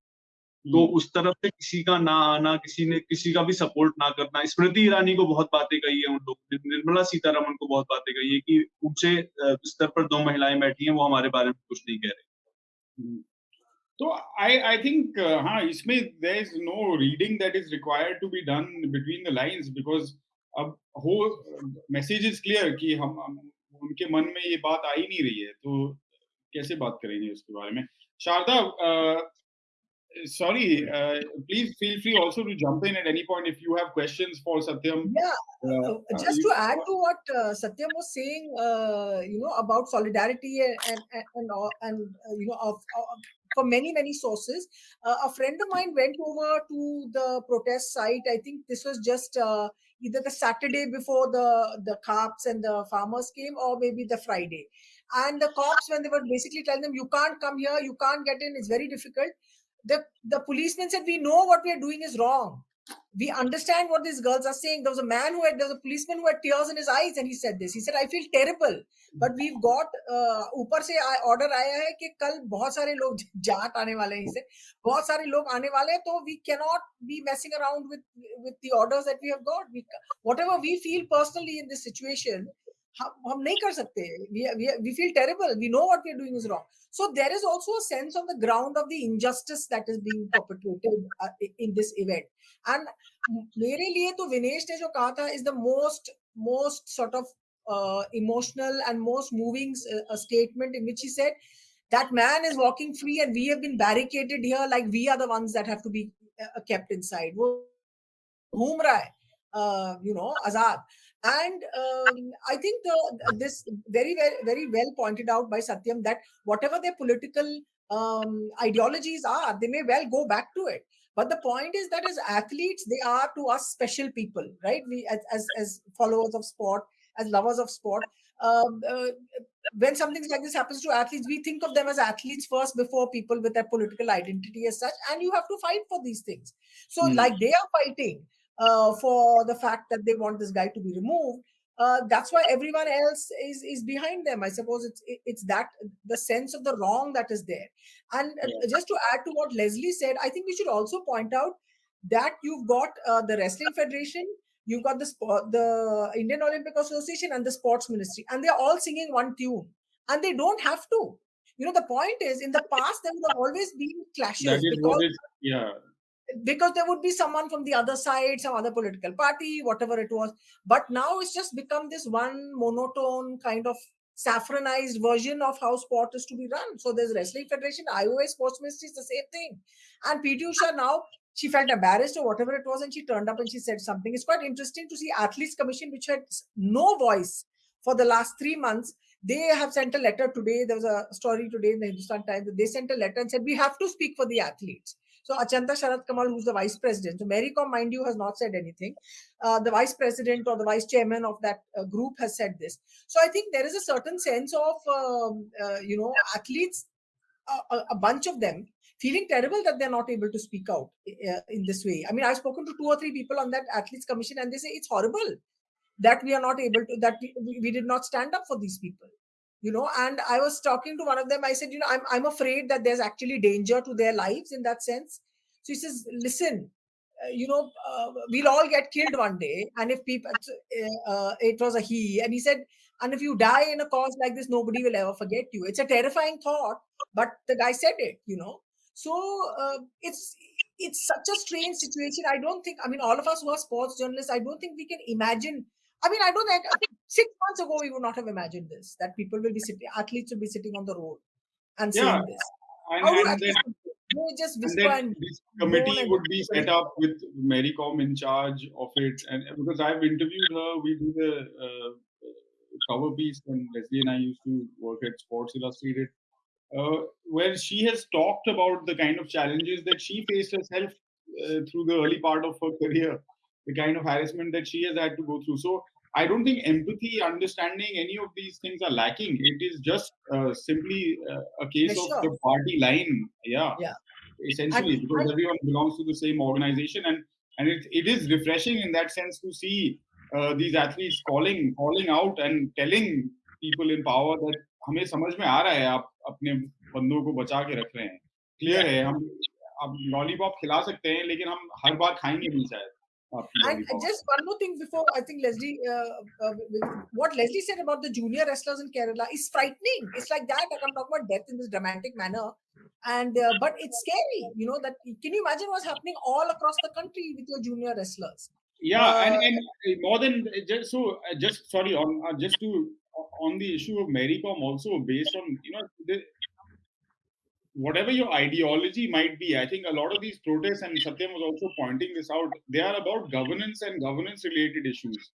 तो हम्म, उस तरफ़ से किसी का ना आना किसी ने किसी का भी सपोर्ट ना करना स्मृति ईरानी को बहुत बातें कही है उन लोग निर्मला सीतारमन को बहुत बातें कही है कि ऊँचे स्तर पर दो महिलाएँ बैठी हैं वो हमारे बारे में कुछ नहीं कह रही। हम्म। तो आई आई थिंक हाँ इसमें there is no reading that is required to be done between the lines because अब हो मैसेज इज क्लियर कि हम हम- उनके मन में ये बात आ ही नहीं रही है तो कैसे बात करेंगे उसके बारे में Sharda sorry uh, please feel free also to jump in at any point if you have questions for satyam Yeah, uh, uh, uh, just you- to add to what uh, Satyam was saying, uh, you know, about solidarity and and and, and, all- and uh, you know, of, of for many many sources. Uh, a friend of mine went over to the protest site. I think this was just uh, either the Saturday before the the khaps and the farmers came, or maybe the Friday. And the cops, when they were basically telling them, "You can't come here, you can't get in. It's very difficult." The the policeman said, "We know what we are doing is wrong." we understand what these girls are saying. There was a man who had, there was a policeman who had tears in his eyes, and he said this. He said, "I feel terrible, but we've got uh, ऊपर से order आया है कि कल बहुत सारे लोग जाट आने वाले हैं इसे बहुत सारे लोग आने वाले हैं तो we cannot be messing around with with the orders that we have got. We whatever we feel personally in this situation." हम हम नहीं कर सकते we, we, we feel terrible we know what we are doing is wrong so there is also a sense on the ground of the injustice that is being perpetrated uh, in this event and मेरे लिए तो विनेश ने जो कहा था is the most most sort of emotional and most moving statement in which he said that man is walking free and we have been barricaded here like we are the ones that have to be uh, kept inside वो घूम रहा है uh, you know azad and um, i think the this very very very well pointed out by satyam that whatever their political um, ideologies are they may well go back to it. But the point is that as athletes they are to us special people right? We as as, as followers of sport as lovers of sport. Um, uh, when something like this happens to athletes we think of them as athletes first before people with their political identity as such and you have to fight for these things. So Hmm. like they are fighting uh, for the fact that they want this guy to be removed. Uh, that's why everyone else is is behind them. I suppose it's it's that the sense of the wrong that is there. And uh, just to add to what leslie said i think we should also point out that you've got uh, the wrestling federation you've got the sport the indian olympic association and the sports ministry and they're all singing one tune and they don't have to. You know the point is in the past there would have always been clashes that is because what it yeah because there would be someone from the other side, some other political party, whatever it was. But now it's just become this one monotone kind of saffronized version of how sport is to be run. So there's Wrestling Federation, IOA Sports Ministry is the same thing. And PT Usha now, she felt embarrassed or whatever it was, and she turned up and she said something. It's quite interesting to see Athletes Commission, which had no voice for the last three months. They have sent a letter today. There was a story today in the Hindustan Times. They sent a letter and said, We have to speak for the athletes. So Achanta Sharat Kamal, who's the vice president, so Mary Kom, mind you, has not said anything. Uh, the vice president or the vice chairman of that uh, group has said this. So I think there is a certain sense of, um, uh, you know, athletes, a, a, a bunch of them feeling terrible that they're not able to speak out uh, in this way. I mean, I've spoken to two or three people on that athletes commission, and they say it's horrible that we are not able to, that we, we did not stand up for these people you know and i was talking to one of them i said you know i'm, I'm afraid that there's actually danger to their lives in that sense so he says listen uh, you know uh, we'll all get killed one day and if people uh, uh, it was a he and he said And if you die in a cause like this, nobody will ever forget you. It's a terrifying thought, but the guy said it, you know. So uh, it's it's such a strange situation. I don't think. I mean, all of us who are sports journalists, I don't think we can imagine. I mean, I don't think six months ago we would not have imagined this that people will be sitting, athletes will be sitting on the road and Yeah. saying this. And, How do and athletes then, they just whisper and this committee would be set up with Mary Kom in charge of it. And because I've interviewed her, we do the uh, cover piece when Leslie and I used to work at Sports Illustrated, uh, where she has talked about the kind of challenges that she faced herself uh, through the early part of her career, the kind of harassment that she has had to go through. So I don't think empathy, understanding any of these things are lacking. It is just uh, simply uh, a case of Pressure. the party line. Yeah. Yeah. Essentially, And- because and- everyone belongs to the same organization, and and it, it is refreshing in that sense to see uh, these athletes calling calling out and telling people in power that हमें समझ में आ रहा है आप अपने बंदों को बचा के रख रहे हैं क्लियर है हम अब लॉलीपॉप खिला सकते हैं लेकिन हम हर बार खाएंगे नहीं शायद आपकी and just one more thing before I think Leslie, uh, uh, what Leslie said about the junior wrestlers in Kerala is frightening. It's like that. Like I'm talking about death in this dramatic manner, and uh, but it's scary. You know that. Can you imagine what's happening all across the country with your junior wrestlers? Yeah, and, Uh, and uh, more than just so uh, just sorry on uh, just to on the issue of Mary Kom also based on you know the, whatever your ideology might be, I think a lot of these protests and Satyam was also pointing this out. They are about governance and governance related issues,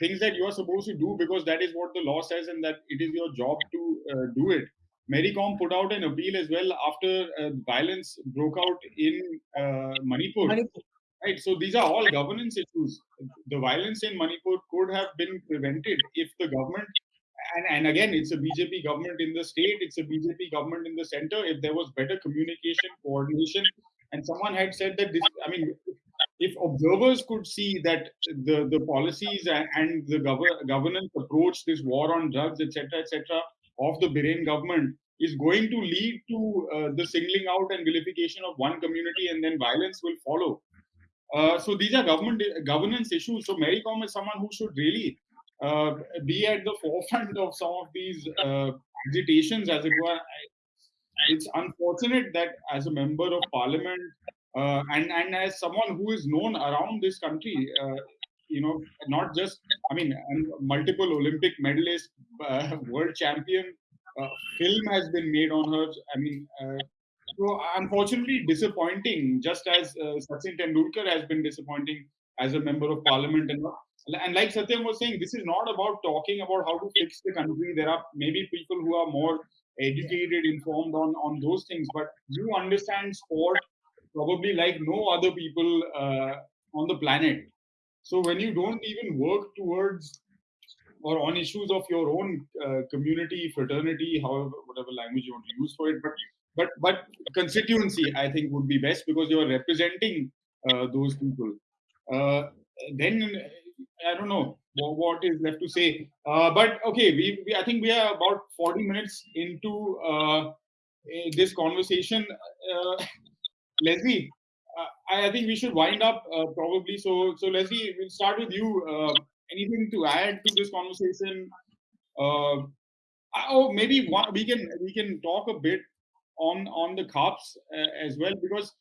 things that you are supposed to do because that is what the law says and that it is your job to uh, do it. Mary Kom put out an appeal as well after uh, violence broke out in uh, Manipur Manipur. right so these are all governance issues the violence in manipur could have been prevented if the government and, and again it's a bjp government in the state it's a bjp government in the center if there was better communication coordination and someone had said that this i mean if observers could see that the, the policies and, the gov- governance approach this war on drugs etc etc of the Biren government is going to lead to uh, the singling out and vilification of one community and then violence will follow uh, so these are government governance issues. So Mary Kom is someone who should really uh, be at the forefront of some of these uh, agitations, as it were. It's unfortunate that as a member of parliament uh, and and as someone who is known around this country, uh, you know, not just I mean, multiple Olympic medalist, uh, <laughs> world champion. Uh, film has been made on her. I mean, so unfortunately disappointing, just as Sachin Tendulkar has been disappointing as a member of parliament. And, and like Satyam was saying, this is not about talking about how to fix the country. There are maybe people who are more educated, informed on, on those things, but you understand sport probably like no other people uh, on the planet. So when you don't even work towards or on issues of your own uh, community, fraternity, however, whatever language you want to use for it, but but but constituency i think would be best because you are representing uh, those people uh, then i don't know what, is left to say. Uh, but okay we, we i think we are about 40 minutes into uh, this conversation. Uh, <laughs> leslie uh, I, I think we should wind up uh, probably. So so leslie we'll start with you. Uh, anything to add to this conversation? Oh maybe one, we can we can talk a bit on on the khaps as well because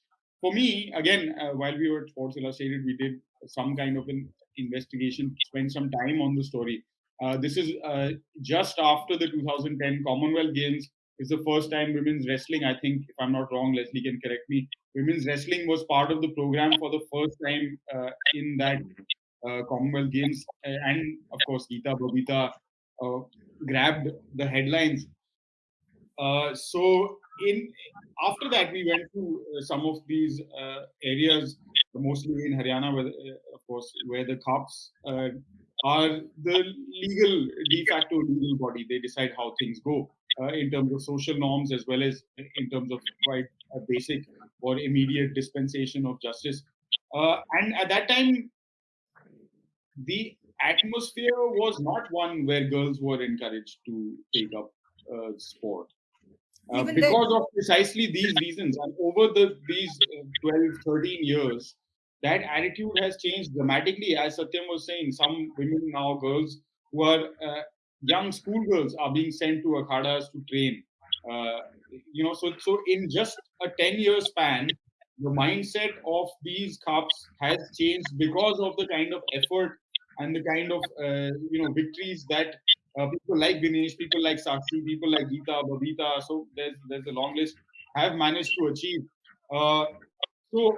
for me again while we were at sports illustrated we did some kind of an investigation spent some time on the story. Uh, this is uh, just after the 2010 commonwealth games is the first time women's wrestling i think if i'm not wrong leslie can correct me women's wrestling was part of the program for the first time uh, in that uh, commonwealth games. And of course geeta babita uh, grabbed the headlines. Uh, so in after that we went to uh, some of these uh, areas mostly in haryana where uh, of course where the khaps uh, are the legal de facto legal body. They decide how things go uh, in terms of social norms as well as in terms of quite a basic or immediate dispensation of justice. Uh, and at that time the atmosphere was not one where girls were encouraged to take up uh, sport. Uh, because of precisely these reasons and over the these uh, 12 13 years that attitude has changed dramatically as satyam was saying some women now girls who are uh, young schoolgirls are being sent to akhadas to train. Uh, you know, so so in just a 10 year span, the mindset of these khaps has changed because of the kind of effort and the kind of uh, you know victories that uh, people like Vinesh, people like Sakshi, people like Geeta, Babita, so there's there's a long list have managed to achieve. Uh, so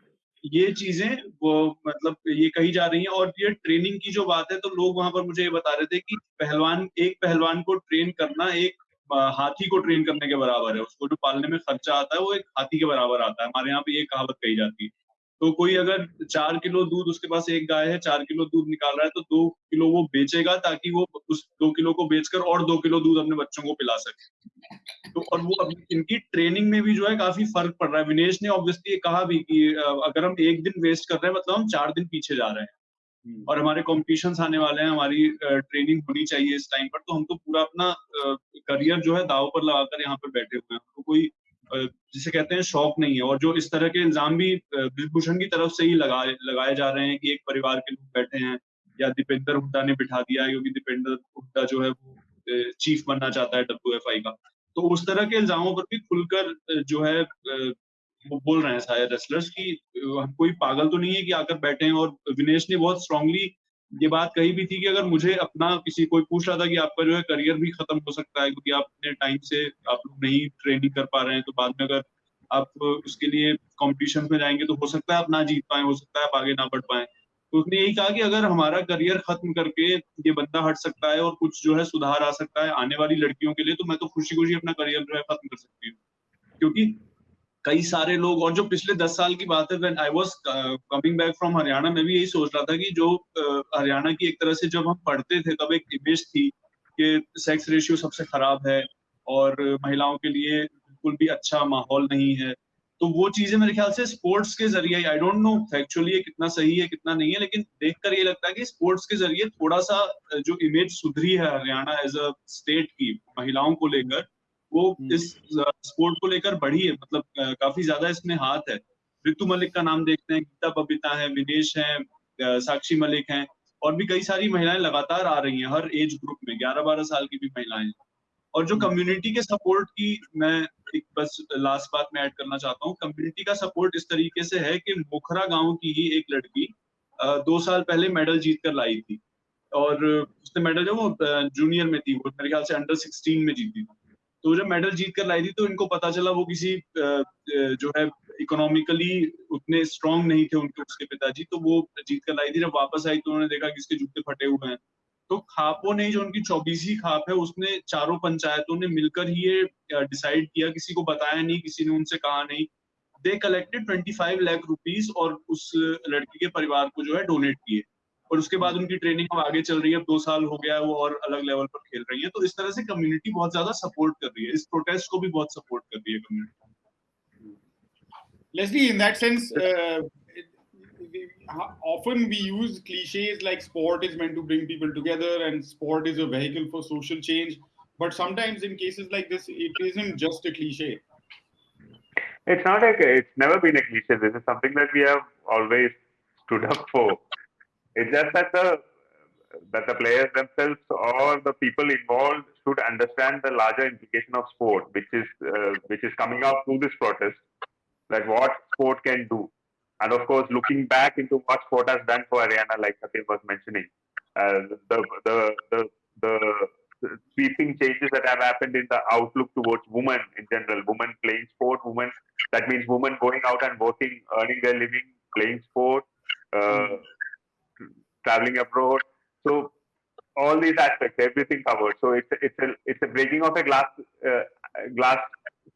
ये चीज़ें, वो मतलब ये कही जा रही हैं और ये ट्रेनिंग की जो बात है तो लोग वहाँ पर मुझे ये बता रहे थे कि पहलवान, एक पहलवान को ट्रेन करना एक हाथी को ट्रेन करने के बराबर है। उसको जो पालने में खर्चा आता है, वो एक हाथी के बराबर आता है। हमारे यहाँ पे ये कहावत कही जाती है। तो कोई अगर चार किलो दूध उसके पास एक गाय है चार किलो दूध निकाल रहा है तो दो किलो वो बेचेगा ताकि वो उस दो किलो को बेचकर और दो किलो दूध अपने बच्चों को पिला सके। तो और वो इनकी ट्रेनिंग में भी जो है काफ़ी फ़र्क पड़ रहा है। विनेश ने ऑब्वियसली कहा भी कि अगर हम एक दिन वेस्ट कर रहे हैं मतलब हम चार दिन पीछे जा रहे हैं। हम्म। और हमारे कॉम्पिटिशन आने वाले हैं हमारी ट्रेनिंग होनी चाहिए इस टाइम पर तो हम तो पूरा अपना करियर जो है दाव पर लगाकर यहाँ पर बैठे हुए हैं। तो कोई जिसे कहते हैं शौक नहीं है और जो इस तरह के इल्ज़ाम भी ब्रिजभूषण की तरफ़ से ही लगाए लगाए जा रहे हैं कि एक परिवार के लोग बैठे हैं या दीपेंद्र हुड्डा ने बिठा दिया है क्योंकि दीपेंद्र हुड्डा जो है वो चीफ बनना चाहता है डब्ल्यू एफ़ आई का। तो उस तरह के इल्जामों पर भी खुलकर जो है वो बोल रहे हैं सारे रेसलर्स की कोई पागल तो नहीं है कि आकर बैठे हैं और विनेश ने बहुत स्ट्रांगली ये बात कही भी थी कि अगर मुझे अपना किसी, कोई पूछ रहा था कि आपका जो है करियर भी खत्म हो सकता है, क्योंकि आप अपने टाइम से आप लोग नहीं ट्रेनिंग कर पा रहे हैं तो बाद में अगर आप उसके लिए कॉम्पिटिशन में जाएँगे तो हो सकता है आप ना जीत पाए, हो सकता है आप आगे ना बढ़ पाए। तो उसने यही कहा कि अगर हमारा करियर खत्म करके ये बंदा हट सकता है और कुछ जो है सुधार आ सकता है आने वाली लड़कियों के लिए तो मैं तो खुशी खुशी अपना करियर जो है खत्म कर सकती हूँ। क्योंकि कई सारे लोग और जो पिछले दस साल की बात है कमिंग बैक फ्रॉम हरियाणा में भी यही सोच रहा था कि जो uh, हरियाणा की एक तरह से जब हम पढ़ते थे तब एक इमेज थी कि सेक्स रेशियो सबसे खराब है और महिलाओं के लिए बिल्कुल भी अच्छा माहौल नहीं है। तो वो चीज़ें मेरे ख्याल से स्पोर्ट्स के ज़रिए आई डोंट नो फैक्चुअली कितना सही है कितना नहीं है लेकिन देखकर ये लगता है कि स्पोर्ट्स के ज़रिए थोड़ा सा जो इमेज सुधरी है हरियाणा एज अ स्टेट की महिलाओं को लेकर वो हम्म। इस स्पोर्ट को लेकर बढ़ी है मतलब काफ़ी ज़्यादा इसमें हाथ है ऋतु मलिक का नाम देखते हैं गीता बबीता है विनेश है साक्षी मलिक हैं और भी कई सारी महिलाएँ लगातार आ रही हैं हर एज ग्रुप में ग्यारह बारह साल की भी महिलाएँ और जो कम्युनिटी हम्म। के सपोर्ट की मैं एक बस लास्ट बात में ऐड करना चाहता हूँ कम्युनिटी का सपोर्ट इस तरीके से है कि मुखरा गाँव की ही एक लड़की दो साल पहले मेडल जीत कर लाई थी और उसने मेडल जो वो जूनियर में थी वो मेरे ख्याल से अंडर सिक्सटीन में जीती थी तो जब मेडल जीत कर लाई थी तो इनको पता चला वो किसी जो है इकोनॉमिकली उतने स्ट्रांग नहीं थे उनके, उसके पिताजी तो वो जीत कर लाई थी। जब वापस आई तो उन्होंने देखा कि इसके जूते फटे हुए हैं। तो खापों ने, जो उनकी चौबीसवीं खाप है, उसने चारों पंचायतों ने मिलकर ही ये डिसाइड किया। किसी को बताया नहीं, किसी ने उनसे कहा नहीं। They collected twenty five lakh rupees और उस लड़की के परिवार को जो है डोनेट किए। और उसके बाद उनकी ट्रेनिंग अब आगे चल रही है दो साल हो गया है वो और अलग लेवल पर खेल रही है तो इस तरह से कम्युनिटी बहुत ज़्यादा सपोर्ट कर रही है इस प्रोटेस्ट को भी बहुत सपोर्ट कर रही है community Leslie, in that sense, uh, often we use cliches like sport is meant to bring people together and sport is a vehicle for social change. But sometimes in cases like this, it isn't just a cliche. It's not a, it's never been a cliche. This is something that we have always stood up for. It's just that the that the players themselves or the people involved should understand the larger implication of sport, which is uh, which is coming out through this protest, like what sport can do, and of course looking back into what sport has done for Haryana, like Satyam was mentioning, uh, the, the the the sweeping changes that have happened in the outlook towards women in general, women playing sport, women that means women going out and working, earning their living, playing sport. Uh, traveling abroad. So all these aspects, everything covered. So it's a, it's a it's a breaking of a glass uh, glass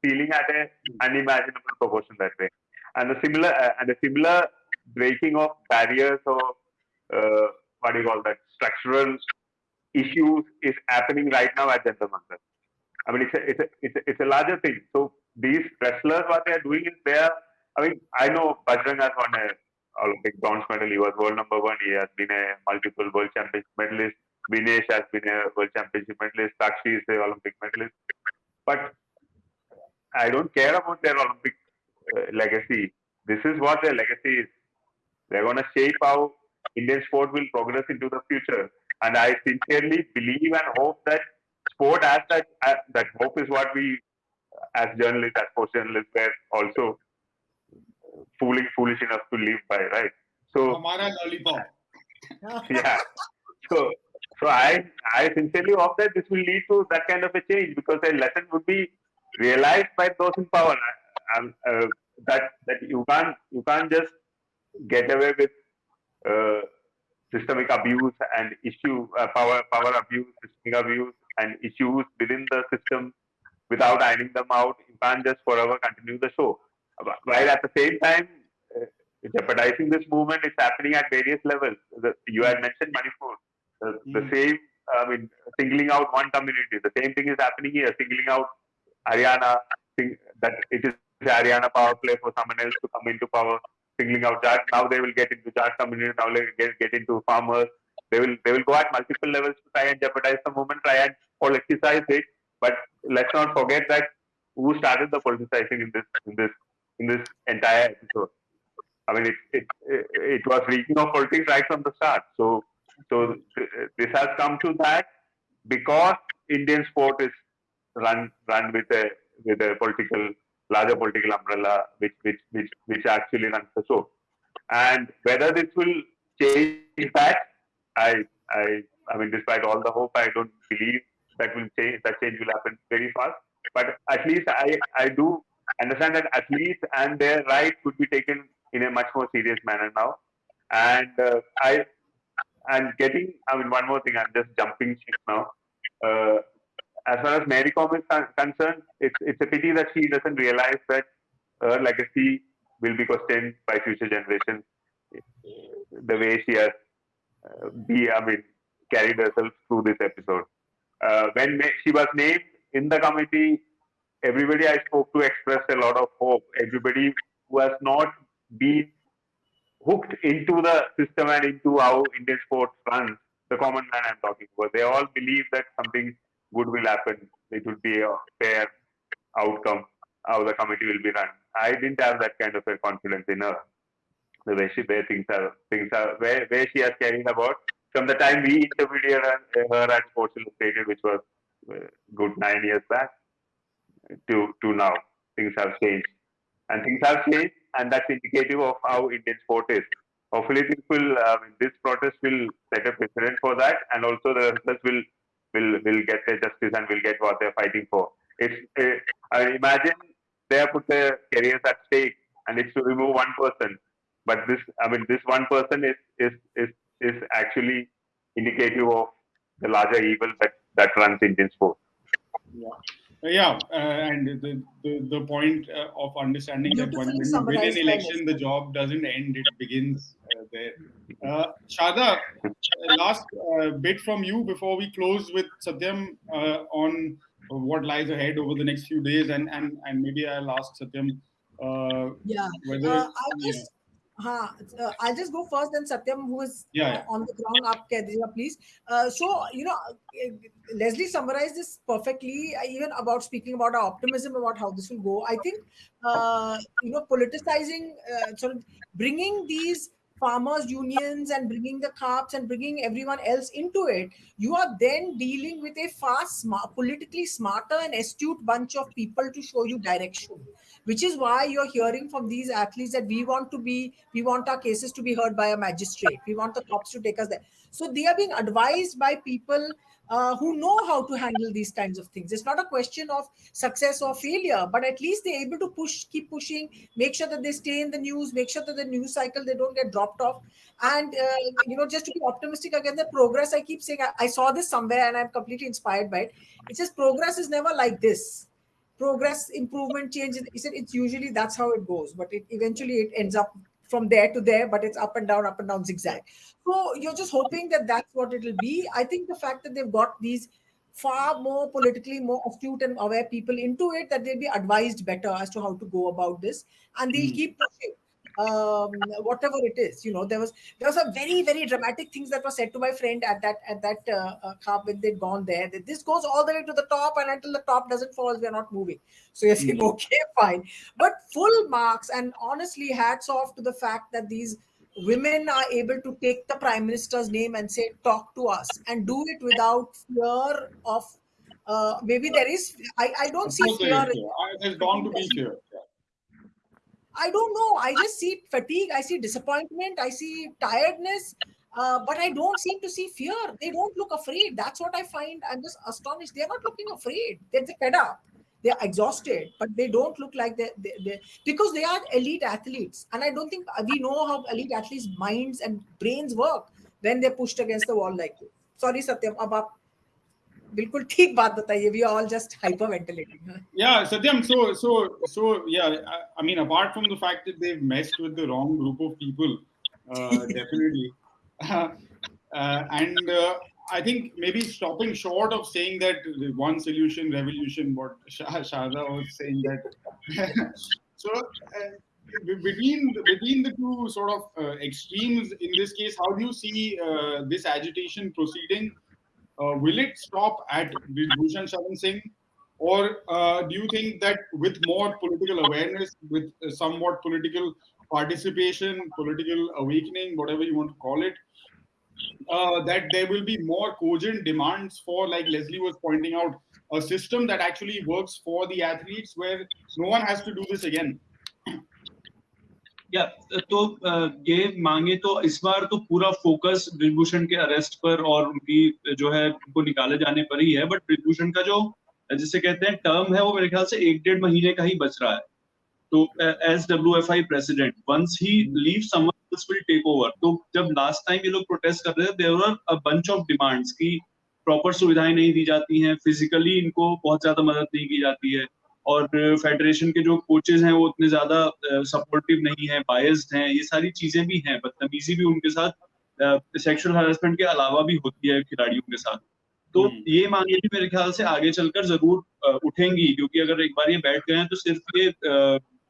ceiling at an unimaginable proportion that way, and a similar uh, and a similar breaking of barriers or uh, what do you call that structural issues is happening right now at Jantar Mantar. I mean, it's a, it's a, it's a, it's a larger thing. So these wrestlers, what they are doing is they are. I mean, I know Bajrang has won a Olympic bronze medal. He was world number one. He has been a multiple world championship medalist. Vinesh has been a world championship medalist. Sakshi is a Olympic medalist. But I don't care about their Olympic uh, legacy. This is what their legacy is. They're going to shape how Indian sport will progress into the future. And I sincerely believe and hope that sport as that as that hope is what we as journalists, as sports journalists, were also fooling foolish enough to live by, right? So Hamara lollipop. yeah. So so I I sincerely hope that this will lead to that kind of a change because a lesson would be realized by those in power. And uh, that that you can't you can't just get away with uh, systemic abuse and issue uh, power power abuse, systemic abuse, and issues within the system without ironing them out. You can't just forever continue the show. While at the same time, uh, jeopardizing this movement is happening at various levels. The, you had mentioned Manipur. The, the Mm. same, I mean, singling out one community. The same thing is happening here, singling out Haryana, that it is Haryana power play for someone else to come into power, singling out Jat. Now they will get into Jat community, now they will get, get into farmers. They will they will go at multiple levels to try and jeopardize the movement, try and politicize it. But let's not forget that who started the politicizing in this in this in this entire episode. I mean, it it it, was reeking of politics right from the start. So so this has come to that because Indian sport is run run with a with a political larger political umbrella which which which which actually runs the show. And whether this will change that, I I I mean, despite all the hope, I don't believe that will change. That change will happen very fast. But at least I I do understand that athletes and their rights could be taken in a much more serious manner now. And uh, I and getting I mean one more thing. I'm just jumping ship now. Uh, as far as Mary Kom is con- concerned, it's it's a pity that she doesn't realize that her legacy will be questioned by future generations. The way she has uh, be, I mean, carried herself through this episode. Uh, when she was named in the committee, everybody I spoke to expressed a lot of hope. Everybody who has not been hooked into the system and into how Indian sports runs, the common man I'm talking about, they all believe that something good will happen. It will be a fair outcome, how the committee will be run. I didn't have that kind of a confidence in her. The way she, where things are, things are, where, where she has carried about from the time we interviewed her, her at Sports Illustrated, which was uh, good nine years back, to to now, things have changed, and things have changed, and that's indicative of how Indian sport is. Hopefully, this will, mean, this protest will set a precedent for that, and also the wrestlers will will will get their justice and will get what they're fighting for. It's, uh, I imagine they have put their careers at stake, and it's to remove one person. But this, I mean, this one person is is is is actually indicative of the larger evil that that runs Indian sport. Yeah, yeah, uh, and the the, the point uh, of understanding that when, you win an election, the job doesn't end; it begins uh, there. Uh, Sharda, uh, last uh, bit from you before we close with Satyam uh, on what lies ahead over the next few days, and and and maybe I'll ask Satyam uh, Yeah. whether I'll just, huh, uh, I'll just go first, then Satyam, who is Yeah, uh, yeah. on the ground, up, Kedriya, please. Uh, so, you know, uh, Leslie summarized this perfectly, uh, even about speaking about our optimism about how this will go. I think, uh, you know, politicizing, uh, sort of bringing these farmers unions and bringing the khaps and bringing everyone else into it you are then dealing with a far smart, politically smarter and astute bunch of people to show you direction which is why you're hearing from these athletes that we want to be we want our cases to be heard by a magistrate. We want the cops to take us there. So they are being advised by people uh, who know how to handle these kinds of things. It's not a question of success or failure but at least they're able to push keep pushing make sure that they stay in the news make sure that the news cycle they don't get dropped off. And uh, you know just to be optimistic again the progress i keep saying I, I saw this somewhere and i'm completely inspired by it. It says progress is never like this. Progress improvement change he said it's usually that's how it goes. But it eventually it ends up from there to there but it's up and down up and down zigzag so you're just hoping that that's what it'll be. I think the fact that they've got these far more politically more astute and aware people into it that they'll be advised better as to how to go about this. And they'll Hmm. keep pushing um, whatever it is you know. There was there was a very very dramatic things that was said to my friend at that at that uh, uh, club when they'd gone there that this goes all the way to the top and until the top doesn't fall we are not moving. So you're saying Hmm. <laughs> okay fine. But full marks and honestly hats off to the fact that these women are able to take the prime minister's name and say talk to us and do it without fear of uh, maybe there is i, I don't see fear is fear. There's bound to be fear. I don't know. I just see fatigue. I see disappointment. I see tiredness. Uh, but I don't seem to see fear. They don't look afraid. That's what I find. I'm just astonished. They're not looking afraid. They're fed up They're exhausted, but they don't look like they they they because they are elite athletes. And I don't think we know how elite athletes' minds and brains work when they're pushed against the wall like this. Sorry, Satyam. अब आप बिल्कुल ठीक बात बताइए. We are all just hyperventilating. Yeah, Satyam. So, so, so, yeah. I, I mean, apart from the fact that they've messed with the wrong group of people, uh, definitely, <laughs> <laughs> uh, and uh, I think maybe stopping short of saying that one solution revolution, what Shah Shahza was saying that. <laughs> so, uh, between between the two sort of uh, extremes in this case, how do you see uh, this agitation proceeding? Uh, will it stop at Bhushan Sharan Singh? Or uh, do you think that with more political awareness, with somewhat political participation, political awakening, whatever you want to call it, uh, that there will be more cogent demands for, like Leslie was pointing out, a system that actually works for the athletes where no one has to do this again? या तो अ, ये मांगे तो इस बार तो पूरा focus Brijbhushan के arrest पर और उनकी जो है उनको निकाले जाने पर ही है बट ब्रिजभूषण का जो जिसे कहते हैं टर्म है वो मेरे ख्याल से एक डेढ़ महीने का ही बच रहा है तो as W F I president once he leave someone take over तो जब लास्ट टाइम ये लोग प्रोटेस्ट कर रहे थे there were a bunch of demands की प्रॉपर सुविधाएँ नहीं दी जाती हैं फिजिकली इनको बहुत ज़्यादा मदद नहीं की जाती है और फेडरेशन के जो कोचेज हैं वो उतने ज़्यादा सपोर्टिव नहीं है बायस्ड हैं ये सारी चीज़ें भी हैं बदतमीजी भी उनके साथ सेक्सुअल हरासमेंट के अलावा भी होती है खिलाड़ियों के साथ। तो हम्म। ये मांगे भी मेरे ख्याल से आगे चलकर ज़रूर उठेंगी क्योंकि अगर एक बार ये बैठ गए हैं तो सिर्फ़ ये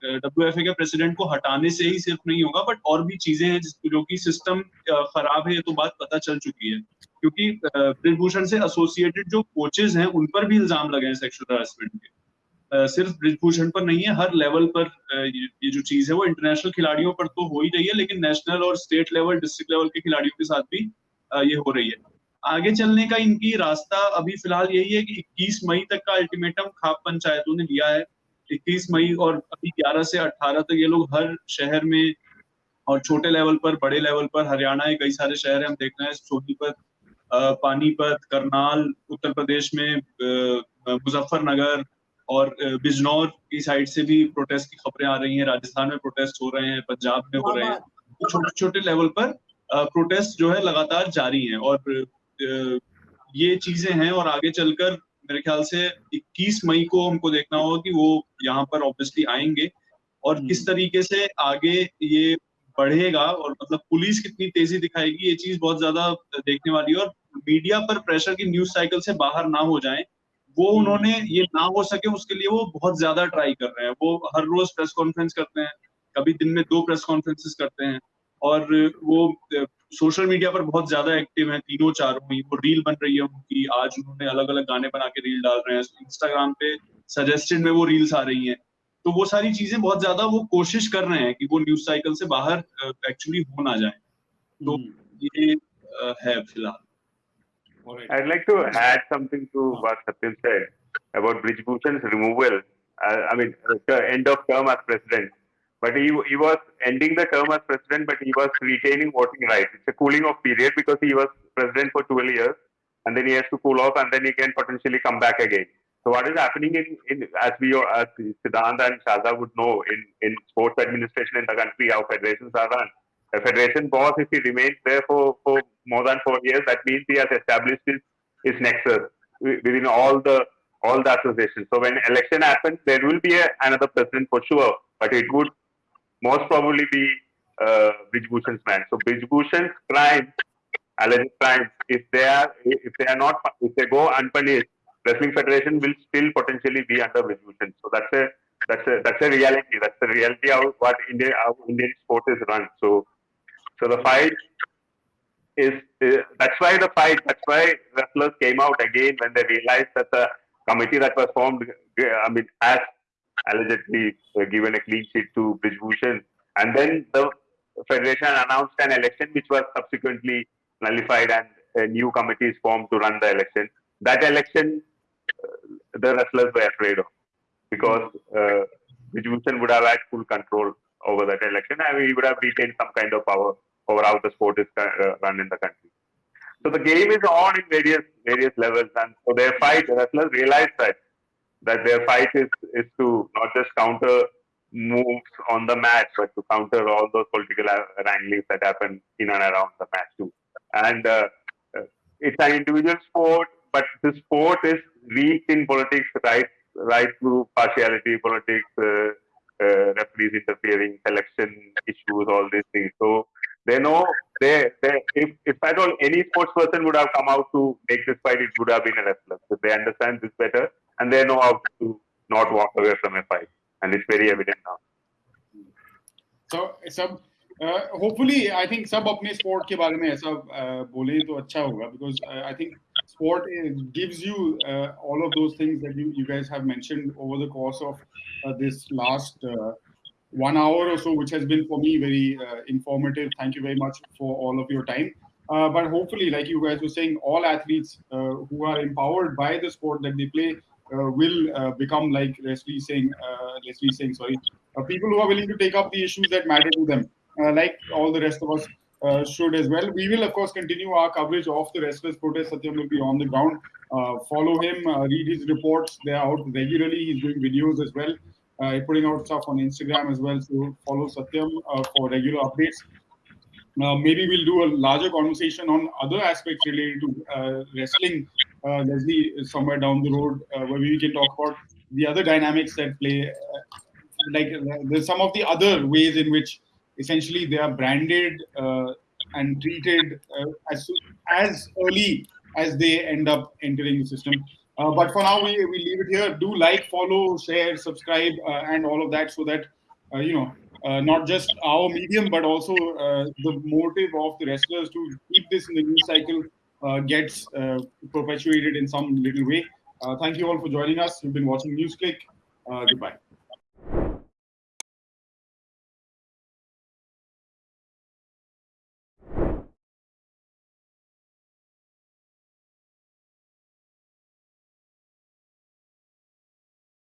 डब्ल्यू एफ़ ए के प्रेसिडेंट को हटाने से ही सिर्फ़ नहीं होगा बट और भी चीज़ें हैं जो कि सिस्टम खराब है तो बात पता चल चुकी है। क्योंकि ब्रिजभूषण से एसोसिएटेड जो कोचेज हैं, उन पर भी इल्ज़ाम लगे हैं सेक्सुअल हरासमेंट के। सिर्फ़ ब्रिजभूषण पर नहीं है, हर लेवल पर ये जो चीज़ है, वो इंटरनेशनल खिलाड़ियों पर तो हो ही रही है, लेकिन नेशनल और स्टेट लेवल डिस्ट्रिक्ट लेवल के खिलाड़ियों के साथ भी ये हो रही है। आगे चलने का इनकी रास्ता अभी फ़िलहाल यही है कि 21 मई तक का अल्टीमेटम खाप पंचायतों ने दिया है। 21 मई और अभी 11 से 18 तक ये लोग हर शहर में और छोटे लेवल पर, बड़े लेवल पर, हरियाणा के कई सारे शहर हैं, हम देख रहे हैं सोनीपत पानीपत, करनाल, उत्तर प्रदेश में मुजफ्फरनगर और बिजनौर की साइड से भी प्रोटेस्ट की खबरें आ रही हैं, राजस्थान में प्रोटेस्ट हो रहे हैं, पंजाब में हो रहे हैं। तो छोटे छोटे लेवल पर प्रोटेस्ट जो है लगातार जारी हैं और ये चीज़ें हैं और आगे चलकर मेरे ख्याल से 21 मई को हमको देखना होगा कि वो यहाँ पर ऑब्वियसली आएँगे और हम्म। किस तरीके से आगे ये बढ़ेगा और मतलब पुलिस कितनी तेज़ी दिखाएगी ये चीज़ बहुत ज़्यादा देखने वाली है और मीडिया पर प्रेशर की न्यूज़ साइकिल से बाहर ना हो जाए वो हम्म। उन्होंने ये ना हो सके उसके लिए वो बहुत ज़्यादा ट्राई कर रहे हैं वो हर रोज प्रेस कॉन्फ्रेंस करते हैं कभी दिन में दो प्रेस कॉन्फ्रेंसेस करते हैं और वो सोशल मीडिया पर बहुत ज़्यादा एक्टिव हैं तीनों चारों ही। वो रील बन रही है उनकी। आज उन्होंने अलग अलग गाने बना के रील डाल रहे हैं। इंस्टाग्राम पे सजेस्टेड में वो रील्स आ रही हैं। तो वो सारी चीज़ें बहुत ज़्यादा वो कोशिश कर रहे हैं कि वो न्यूज़ साइकिल से बाहर एक्चुअली हो ना जाए। तो Hmm. ये है फ़िलहाल। I'd like to add something to what Satyam said about Brijbhushan's removal. Uh, I mean, the end of term as president. But he, he was ending the term as president, but he was retaining voting rights. It's a cooling off period because he was president for 12 years and then he has to cool off and then he can potentially come back again. So what is happening in, in as we as Siddhant and Sharda would know in, in sports administration in the country, how federations are run. A federation boss, if he remains there for, for more than four years, that means he has established his, his nexus within all the all the associations. So when election happens, there will be a, another president for sure, but it would most probably be uh, man. So Brijbhushan's crimes, alleged crimes, if they are if they are not if they go unpunished, wrestling federation will still potentially be under Bhushan. So that's a that's a that's a reality. That's the reality of what India how Indian sport is run. So so the fight is, is that's why the fight that's why wrestlers came out again when they realized that the committee that was formed I mean has allegedly given a clean sheet to Bhushan and then the federation announced an election which was subsequently nullified and a new committee is formed to run the election. That election, uh, the wrestlers were afraid of because uh, would have had full control over that election and he would have retained some kind of power over how the sport is uh, run in the country. So the game is on in various various levels, and so their fight, wrestlers realized that that their fight is is to not just counter moves on the match, but to counter all those political wranglings that happen in and around the match too. And uh, uh it's an individual sport, but the sport is weak in politics, right? Right through partiality, politics, uh, uh, referees interfering, selection issues, all these things. So they know they, they if, if at all any sports person would have come out to make this fight, it would have been a wrestler. So they understand this better and they know how to not walk away from a fight. And it's very evident now. So सब uh, hopefully I think सब अपने sport के बारे में ऐसा uh, बोले तो अच्छा होगा because uh, I think sport gives you uh, all of those things that you, you guys have mentioned over the course of uh, this last uh, one hour or so, which has been for me very uh, informative. Thank you very much for all of your time. Uh, but hopefully, like you guys were saying, all athletes uh, who are empowered by the sport that they play uh, will uh, become like Leslie saying, uh, Leslie saying, sorry, people who are willing to take up the issues that matter to them, like all the rest of us. should as well. We will, of course, continue our coverage of the wrestlers' protest. Satyam will be on the ground. follow him, read his reports. They are out regularly. He's doing videos as well uh, putting out stuff on Instagram as well. So follow Satyam uh, for regular updates. Uh, maybe we'll do a larger conversation on other aspects related to uh, wrestling, uh, Leslie, somewhere down the road, uh, where we can talk about the other dynamics that play, like there's some of the other ways in which essentially they are branded and treated as as early as they end up entering the system. Uh, but for now, we, we leave it here. Do like, follow, share, subscribe, uh, and all of that so that, uh, you know, uh, not just our medium, but also uh, the motive of the wrestlers to keep this in the news cycle uh, Uh, gets uh, perpetuated in some little way. Uh, thank you all for joining us. You've been watching NewsClick. goodbye.